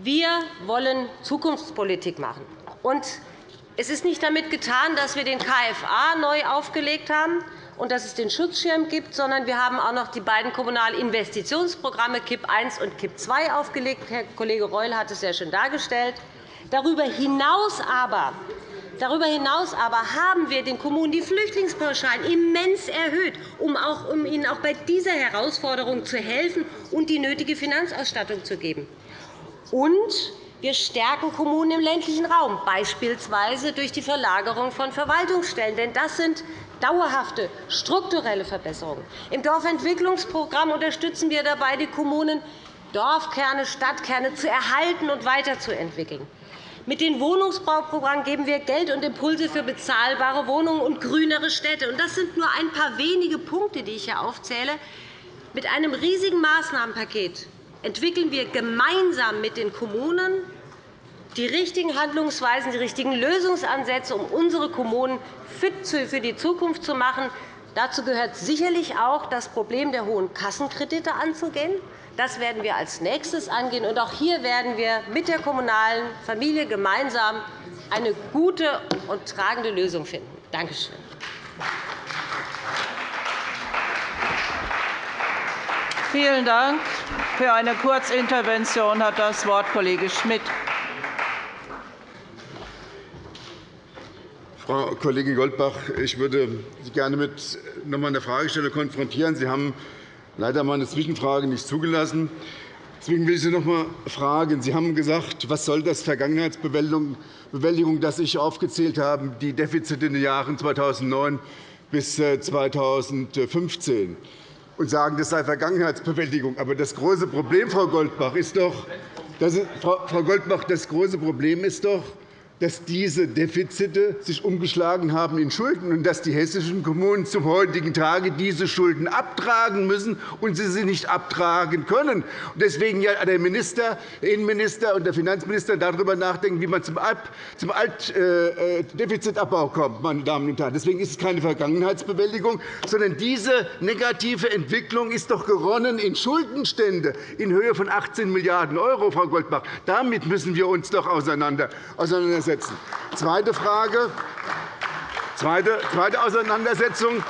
Wir wollen Zukunftspolitik machen. Und es ist nicht damit getan, dass wir den KFA neu aufgelegt haben und dass es den Schutzschirm gibt, sondern wir haben auch noch die beiden kommunalen Investitionsprogramme KIP I und KIP II aufgelegt. Herr Kollege Reul hat es sehr schön dargestellt. Darüber hinaus aber Darüber hinaus aber haben wir den Kommunen die Flüchtlingspauschalen immens erhöht, um, auch, um ihnen auch bei dieser Herausforderung zu helfen und die nötige Finanzausstattung zu geben. Und wir stärken Kommunen im ländlichen Raum, beispielsweise durch die Verlagerung von Verwaltungsstellen. Denn das sind dauerhafte, strukturelle Verbesserungen. Im Dorfentwicklungsprogramm unterstützen wir dabei die Kommunen, Dorfkerne, Stadtkerne zu erhalten und weiterzuentwickeln. Mit den Wohnungsbauprogrammen geben wir Geld und Impulse für bezahlbare Wohnungen und grünere Städte. Das sind nur ein paar wenige Punkte, die ich hier aufzähle. Mit einem riesigen Maßnahmenpaket entwickeln wir gemeinsam mit den Kommunen die richtigen Handlungsweisen, die richtigen Lösungsansätze, um unsere Kommunen fit für die Zukunft zu machen. Dazu gehört sicherlich auch, das Problem der hohen Kassenkredite anzugehen. Das werden wir als nächstes angehen. Und auch hier werden wir mit der kommunalen Familie gemeinsam eine gute und tragende Lösung finden. Danke schön. Vielen Dank. Für eine Kurzintervention hat das Wort Kollege Schmidt. Frau Kollegin Goldbach, ich würde Sie gerne mit noch einmal einer Fragestellung konfrontieren. Sie haben leider meine Zwischenfrage nicht zugelassen. Deswegen will ich Sie noch einmal fragen. Sie haben gesagt, was soll das Vergangenheitsbewältigung, das ich aufgezählt habe, die Defizite in den Jahren 2009 bis 2015 und sagen, das sei Vergangenheitsbewältigung. Aber das große Problem, Frau Goldbach, ist doch, Frau Goldbach, das große Problem ist doch, dass diese Defizite sich umgeschlagen haben in Schulden und dass die hessischen Kommunen zum heutigen Tage diese Schulden abtragen müssen und sie sie nicht abtragen können. Deswegen ja der Minister, der Innenminister und der Finanzminister darüber nachdenken, wie man zum Defizitabbau kommt. Meine Damen und Herren. Deswegen ist es keine Vergangenheitsbewältigung, sondern diese negative Entwicklung ist doch geronnen in Schuldenstände in Höhe von 18 Milliarden €, Frau Goldbach. Damit müssen wir uns doch auseinandersetzen auseinandersetzen. Zweite Frage. Zweite, Auseinandersetzung.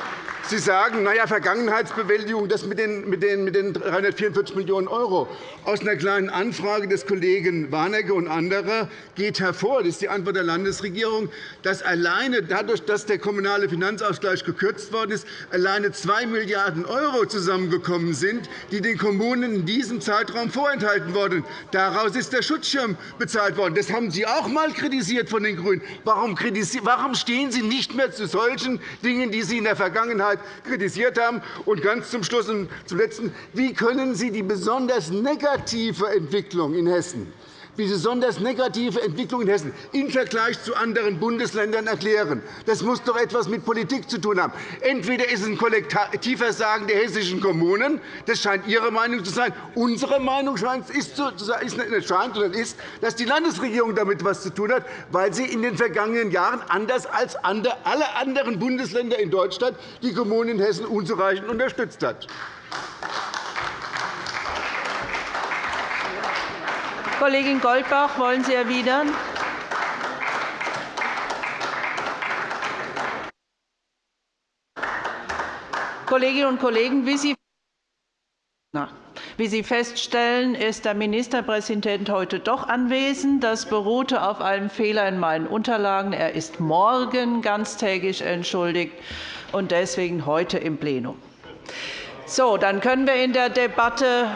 Sie sagen, na ja, Vergangenheitsbewältigung, das mit den, mit, den, mit den 344 Millionen €. Aus einer kleinen Anfrage des Kollegen Warnecke und anderer geht hervor, das ist die Antwort der Landesregierung, dass alleine dadurch, dass der kommunale Finanzausgleich gekürzt worden ist, alleine 2 Milliarden € zusammengekommen sind, die den Kommunen in diesem Zeitraum vorenthalten wurden. Daraus ist der Schutzschirm bezahlt worden. Das haben Sie auch einmal kritisiert von den GRÜNEN. Warum stehen Sie nicht mehr zu solchen Dingen, die Sie in der Vergangenheit kritisiert haben. Und ganz zum Schluss und zum Letzten. Wie können Sie die besonders negative Entwicklung in Hessen die besonders negative Entwicklung in Hessen im Vergleich zu anderen Bundesländern erklären. Das muss doch etwas mit Politik zu tun haben. Entweder ist es ein Kollektivversagen der hessischen Kommunen, das scheint Ihre Meinung zu sein. Unsere Meinung scheint, ist, scheint oder ist, dass die Landesregierung damit etwas zu tun hat, weil sie in den vergangenen Jahren anders als alle anderen Bundesländer in Deutschland die Kommunen in Hessen unzureichend unterstützt hat. Kollegin Goldbach, wollen Sie erwidern? Kolleginnen und Kollegen, wie Sie wie Sie feststellen, ist der Ministerpräsident heute doch anwesend. Das beruhte auf einem Fehler in meinen Unterlagen. Er ist morgen ganztägig entschuldigt und deswegen heute im Plenum. So, dann können wir in der Debatte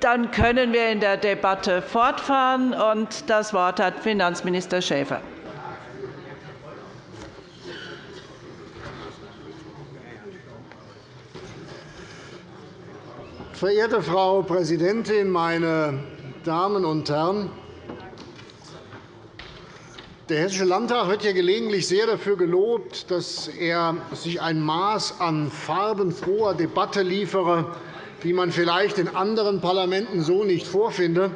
Dann können wir in der Debatte fortfahren. Und das Wort hat Finanzminister Schäfer. Verehrte Frau Präsidentin, meine Damen und Herren! Der Hessische Landtag wird ja gelegentlich sehr dafür gelobt, dass er sich ein Maß an farbenfroher Debatte liefere, wie man vielleicht in anderen Parlamenten so nicht vorfindet.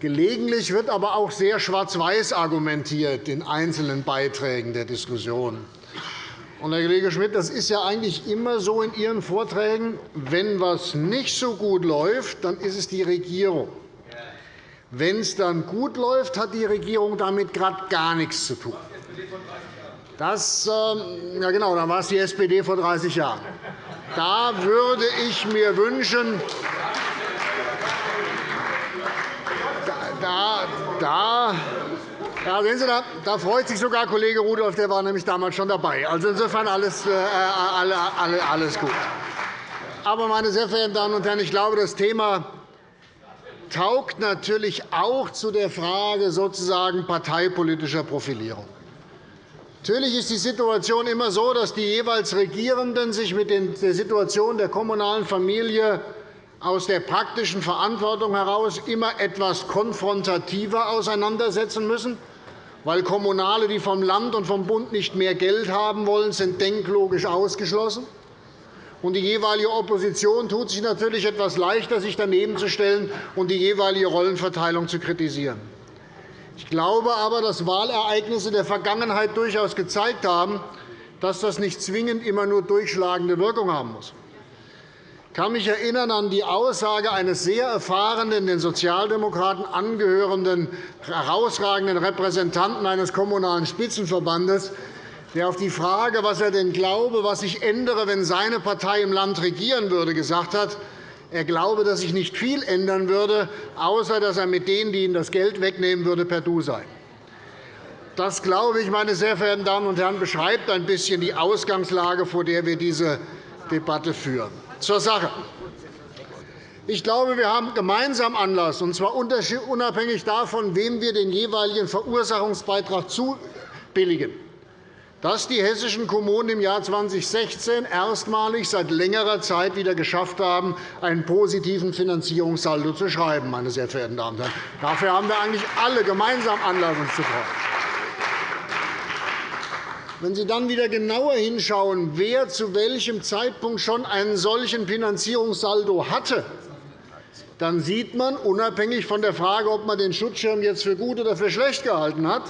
Gelegentlich wird aber auch sehr schwarz-weiß argumentiert in einzelnen Beiträgen der Diskussion. Und, Herr Kollege Schmidt, das ist ja eigentlich immer so in Ihren Vorträgen. Wenn etwas nicht so gut läuft, dann ist es die Regierung. Wenn es dann gut läuft, hat die Regierung damit gerade gar nichts zu tun. Das, ähm, ja genau, dann war es die SPD vor 30 Jahren. Da würde ich mir wünschen, da, da, ja, sehen Sie, da, da freut sich sogar Kollege Rudolph, der war nämlich damals schon dabei. Also insofern alles, äh, alles gut. Aber, meine sehr verehrten Damen und Herren, ich glaube, das Thema taugt natürlich auch zu der Frage sozusagen parteipolitischer Profilierung. Natürlich ist die Situation immer so, dass die jeweils Regierenden sich mit der Situation der kommunalen Familie aus der praktischen Verantwortung heraus immer etwas konfrontativer auseinandersetzen müssen, weil Kommunale, die vom Land und vom Bund nicht mehr Geld haben wollen, sind denklogisch ausgeschlossen. Und die jeweilige Opposition tut sich natürlich etwas leichter, sich daneben zu stellen und die jeweilige Rollenverteilung zu kritisieren. Ich glaube aber, dass Wahlereignisse der Vergangenheit durchaus gezeigt haben, dass das nicht zwingend immer nur durchschlagende Wirkung haben muss. Ich kann mich erinnern an die Aussage eines sehr erfahrenen, den Sozialdemokraten angehörenden, herausragenden Repräsentanten eines Kommunalen Spitzenverbandes, der auf die Frage, was er denn glaube, was sich ändere, wenn seine Partei im Land regieren würde, gesagt hat, er glaube, dass sich nicht viel ändern würde, außer dass er mit denen, die ihm das Geld wegnehmen würde, per Du sei. Das, glaube ich, meine sehr verehrten Damen und Herren, beschreibt ein bisschen die Ausgangslage, vor der wir diese Debatte führen. Zur Sache. Ich glaube, wir haben gemeinsam Anlass, und zwar unabhängig davon, wem wir den jeweiligen Verursachungsbeitrag zubilligen, dass die hessischen Kommunen im Jahr 2016 erstmalig seit längerer Zeit wieder geschafft haben, einen positiven Finanzierungssaldo zu schreiben. Meine sehr verehrten Damen und Herren. Dafür haben wir eigentlich alle gemeinsam Anlass, uns zu freuen. Wenn Sie dann wieder genauer hinschauen, wer zu welchem Zeitpunkt schon einen solchen Finanzierungssaldo hatte, dann sieht man, unabhängig von der Frage, ob man den Schutzschirm jetzt für gut oder für schlecht gehalten hat,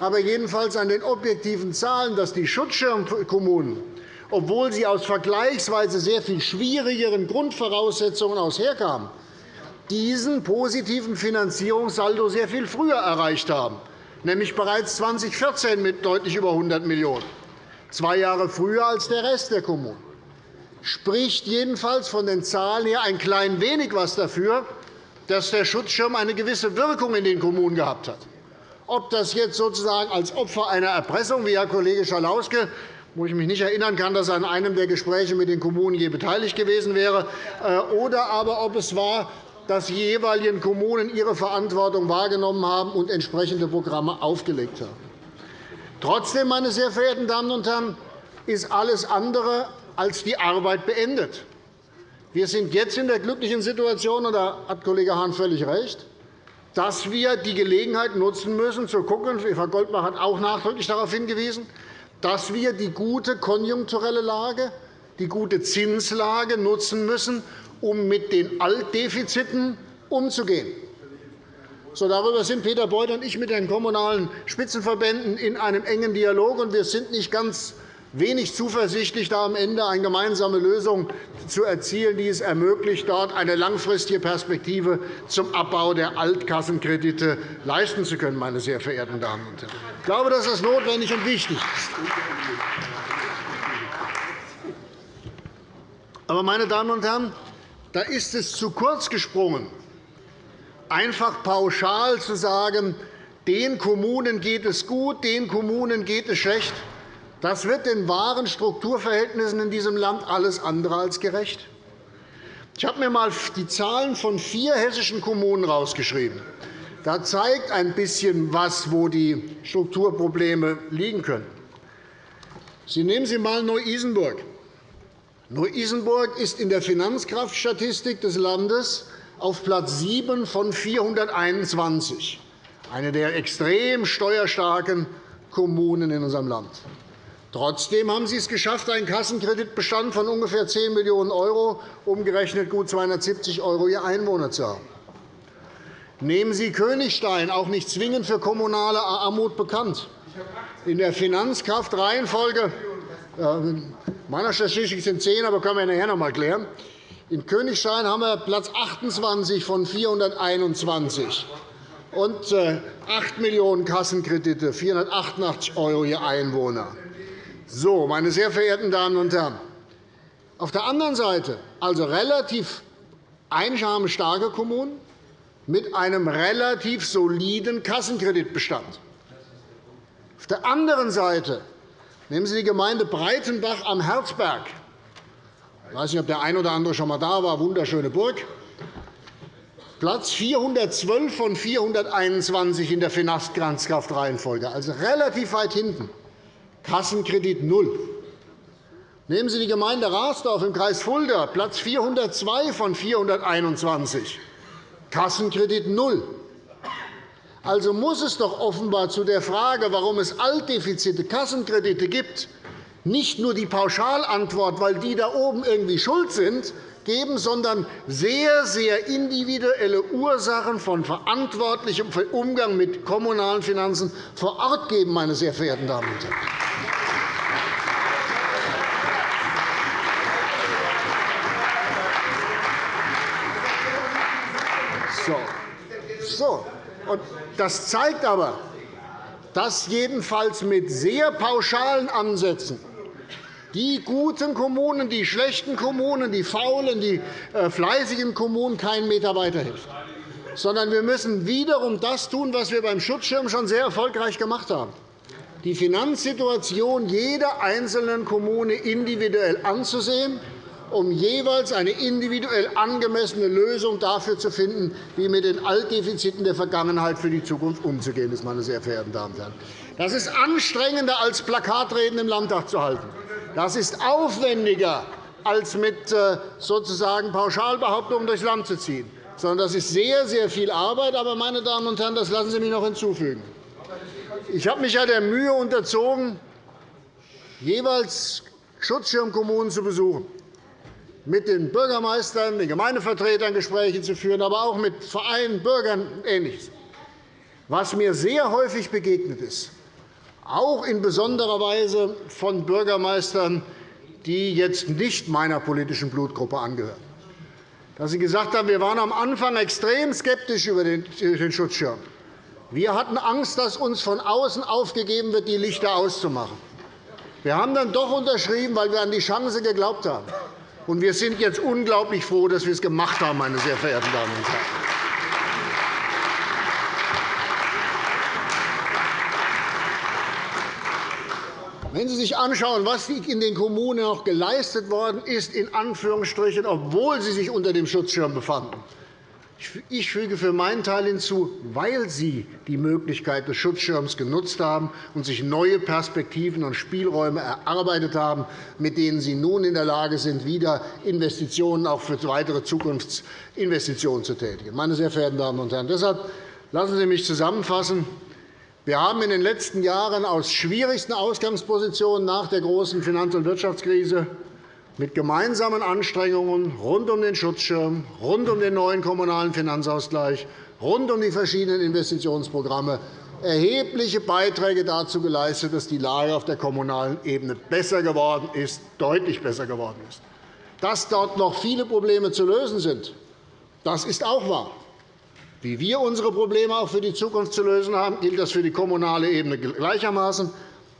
aber jedenfalls an den objektiven Zahlen, dass die Schutzschirmkommunen, obwohl sie aus vergleichsweise sehr viel schwierigeren Grundvoraussetzungen aus diesen positiven Finanzierungssaldo sehr viel früher erreicht haben nämlich bereits 2014 mit deutlich über 100 Millionen €, zwei Jahre früher als der Rest der Kommunen. Spricht jedenfalls von den Zahlen her ein klein wenig etwas dafür, dass der Schutzschirm eine gewisse Wirkung in den Kommunen gehabt hat. Ob das jetzt sozusagen als Opfer einer Erpressung, wie Herr Kollege Schalauske, wo ich mich nicht erinnern kann, dass er an einem der Gespräche mit den Kommunen je beteiligt gewesen wäre, äh, oder aber ob es war, dass die jeweiligen Kommunen ihre Verantwortung wahrgenommen haben und entsprechende Programme aufgelegt haben. Trotzdem, meine sehr verehrten Damen und Herren, ist alles andere als die Arbeit beendet. Wir sind jetzt in der glücklichen Situation, und da hat Kollege Hahn völlig recht, dass wir die Gelegenheit nutzen müssen, zu schauen, Frau Goldbach hat auch nachdrücklich darauf hingewiesen, dass wir die gute konjunkturelle Lage, die gute Zinslage nutzen müssen, um mit den Altdefiziten umzugehen. So, darüber sind Peter Beuth und ich mit den kommunalen Spitzenverbänden in einem engen Dialog. Und wir sind nicht ganz wenig zuversichtlich, da am Ende eine gemeinsame Lösung zu erzielen, die es ermöglicht, dort eine langfristige Perspektive zum Abbau der Altkassenkredite leisten zu können. Meine sehr verehrten Damen und Herren. Ich glaube, dass das notwendig und wichtig ist. Aber, meine Damen und Herren, da ist es zu kurz gesprungen, einfach pauschal zu sagen, den Kommunen geht es gut, den Kommunen geht es schlecht. Das wird den wahren Strukturverhältnissen in diesem Land alles andere als gerecht. Ich habe mir einmal die Zahlen von vier hessischen Kommunen herausgeschrieben. Da zeigt ein bisschen, was, wo die Strukturprobleme liegen können. Sie nehmen Sie einmal Neu-Isenburg. Neu-Isenburg ist in der Finanzkraftstatistik des Landes auf Platz 7 von 421, eine der extrem steuerstarken Kommunen in unserem Land. Trotzdem haben Sie es geschafft, einen Kassenkreditbestand von ungefähr 10 Millionen €, umgerechnet gut 270 € je Einwohner zu haben. Nehmen Sie Königstein, auch nicht zwingend für kommunale Armut bekannt. In der Finanzkraftreihenfolge in meiner Statistik sind 10, aber können wir nachher noch einmal klären. In Königstein haben wir Platz 28 von 421 und 8 äh, Millionen Kassenkredite, 488 € je Einwohner. So, meine sehr verehrten Damen und Herren, auf der anderen Seite also relativ einnahmestarke Kommunen mit einem relativ soliden Kassenkreditbestand. Auf der anderen Seite nehmen Sie die Gemeinde Breitenbach am Herzberg. Ich weiß nicht, ob der eine oder andere schon einmal da war. Wunderschöne Burg. Platz 412 von 421 in der Finanzkraftreihenfolge, also relativ weit hinten. Kassenkredit null. Nehmen Sie die Gemeinde Rasdorf im Kreis Fulda, Platz 402 von 421, Kassenkredit null. Also muss es doch offenbar zu der Frage, warum es Altdefizite, Kassenkredite gibt, nicht nur die Pauschalantwort, weil die da oben irgendwie schuld sind, geben, sondern sehr, sehr individuelle Ursachen von verantwortlichem Umgang mit kommunalen Finanzen vor Ort geben, meine sehr verehrten Damen und Herren. So. So. Und das zeigt aber, dass jedenfalls mit sehr pauschalen Ansätzen die guten Kommunen, die schlechten Kommunen, die faulen, die äh, fleißigen Kommunen keinen Meter weiterhelfen. Sondern wir müssen wiederum das tun, was wir beim Schutzschirm schon sehr erfolgreich gemacht haben, die Finanzsituation jeder einzelnen Kommune individuell anzusehen, um jeweils eine individuell angemessene Lösung dafür zu finden, wie mit den Altdefiziten der Vergangenheit für die Zukunft umzugehen ist. Meine sehr verehrten Damen und Herren. Das ist anstrengender, als Plakatreden im Landtag zu halten. Das ist aufwendiger, als mit äh, sozusagen Pauschalbehauptungen durchs Land zu ziehen. Sondern das ist sehr, sehr viel Arbeit. Aber, meine Damen und Herren, das lassen Sie mich noch hinzufügen. Ich habe mich ja der Mühe unterzogen, jeweils Schutzschirmkommunen zu besuchen, mit den Bürgermeistern, den Gemeindevertretern Gespräche zu führen, aber auch mit Vereinen, Bürgern und Ähnliches. Was mir sehr häufig begegnet ist, auch in besonderer Weise von Bürgermeistern, die jetzt nicht meiner politischen Blutgruppe angehören. Dass Sie gesagt haben, wir waren am Anfang extrem skeptisch über den Schutzschirm. Wir hatten Angst, dass uns von außen aufgegeben wird, die Lichter auszumachen. Wir haben dann doch unterschrieben, weil wir an die Chance geglaubt haben. Und wir sind jetzt unglaublich froh, dass wir es gemacht haben, meine sehr verehrten Damen und Herren. Wenn Sie sich anschauen, was in den Kommunen noch geleistet worden ist, in Anführungsstrichen, obwohl sie sich unter dem Schutzschirm befanden, ich füge für meinen Teil hinzu, weil Sie die Möglichkeit des Schutzschirms genutzt haben und sich neue Perspektiven und Spielräume erarbeitet haben, mit denen Sie nun in der Lage sind, wieder Investitionen auch für weitere Zukunftsinvestitionen zu tätigen. Meine sehr verehrten Damen und Herren, deshalb lassen Sie mich zusammenfassen. Wir haben in den letzten Jahren aus schwierigsten Ausgangspositionen nach der großen Finanz- und Wirtschaftskrise mit gemeinsamen Anstrengungen rund um den Schutzschirm, rund um den neuen Kommunalen Finanzausgleich, rund um die verschiedenen Investitionsprogramme erhebliche Beiträge dazu geleistet, dass die Lage auf der kommunalen Ebene besser geworden ist, deutlich besser geworden ist. Dass dort noch viele Probleme zu lösen sind, das ist auch wahr. Wie wir unsere Probleme auch für die Zukunft zu lösen haben, gilt das für die kommunale Ebene gleichermaßen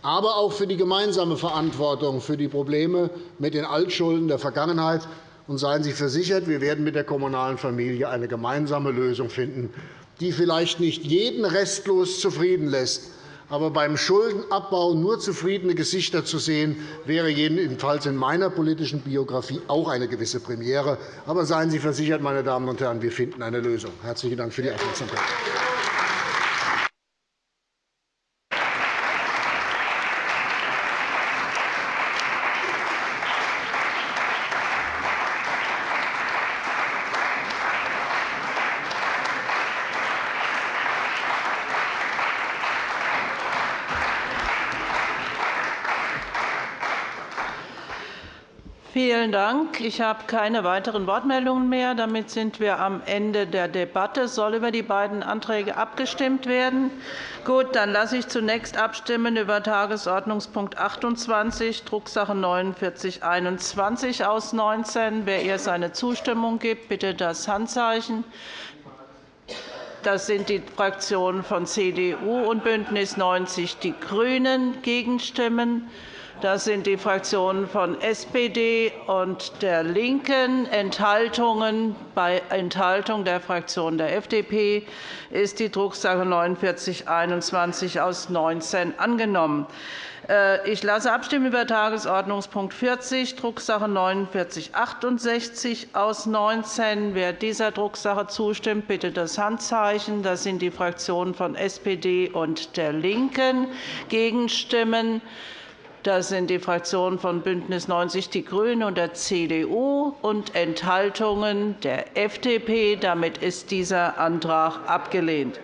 aber auch für die gemeinsame Verantwortung für die Probleme mit den Altschulden der Vergangenheit. Und seien Sie versichert, wir werden mit der kommunalen Familie eine gemeinsame Lösung finden, die vielleicht nicht jeden restlos zufrieden lässt. Aber beim Schuldenabbau nur zufriedene Gesichter zu sehen, wäre jedenfalls in meiner politischen Biografie auch eine gewisse Premiere. Aber seien Sie versichert, meine Damen und Herren, wir finden eine Lösung. – Herzlichen Dank für die Aufmerksamkeit. Vielen Dank. Ich habe keine weiteren Wortmeldungen mehr. Damit sind wir am Ende der Debatte. Soll über die beiden Anträge abgestimmt werden? Gut, dann lasse ich zunächst abstimmen über Tagesordnungspunkt 28, Drucksache 4921 aus 19. Wer ihr seine Zustimmung gibt, bitte das Handzeichen. Das sind die Fraktionen von CDU und BÜNDNIS 90 die GRÜNEN. Gegenstimmen das sind die Fraktionen von SPD und der LINKEN. Enthaltungen. Bei Enthaltung der Fraktion der FDP ist die Drucksache 4921 aus 19 angenommen. Äh, ich lasse abstimmen über Tagesordnungspunkt 40, Drucksache 4968 aus 19. Wer dieser Drucksache zustimmt, bitte das Handzeichen. Das sind die Fraktionen von SPD und der LINKEN. Gegenstimmen das sind die Fraktionen von BÜNDNIS 90 die GRÜNEN und der CDU und Enthaltungen der FDP. Damit ist dieser Antrag abgelehnt.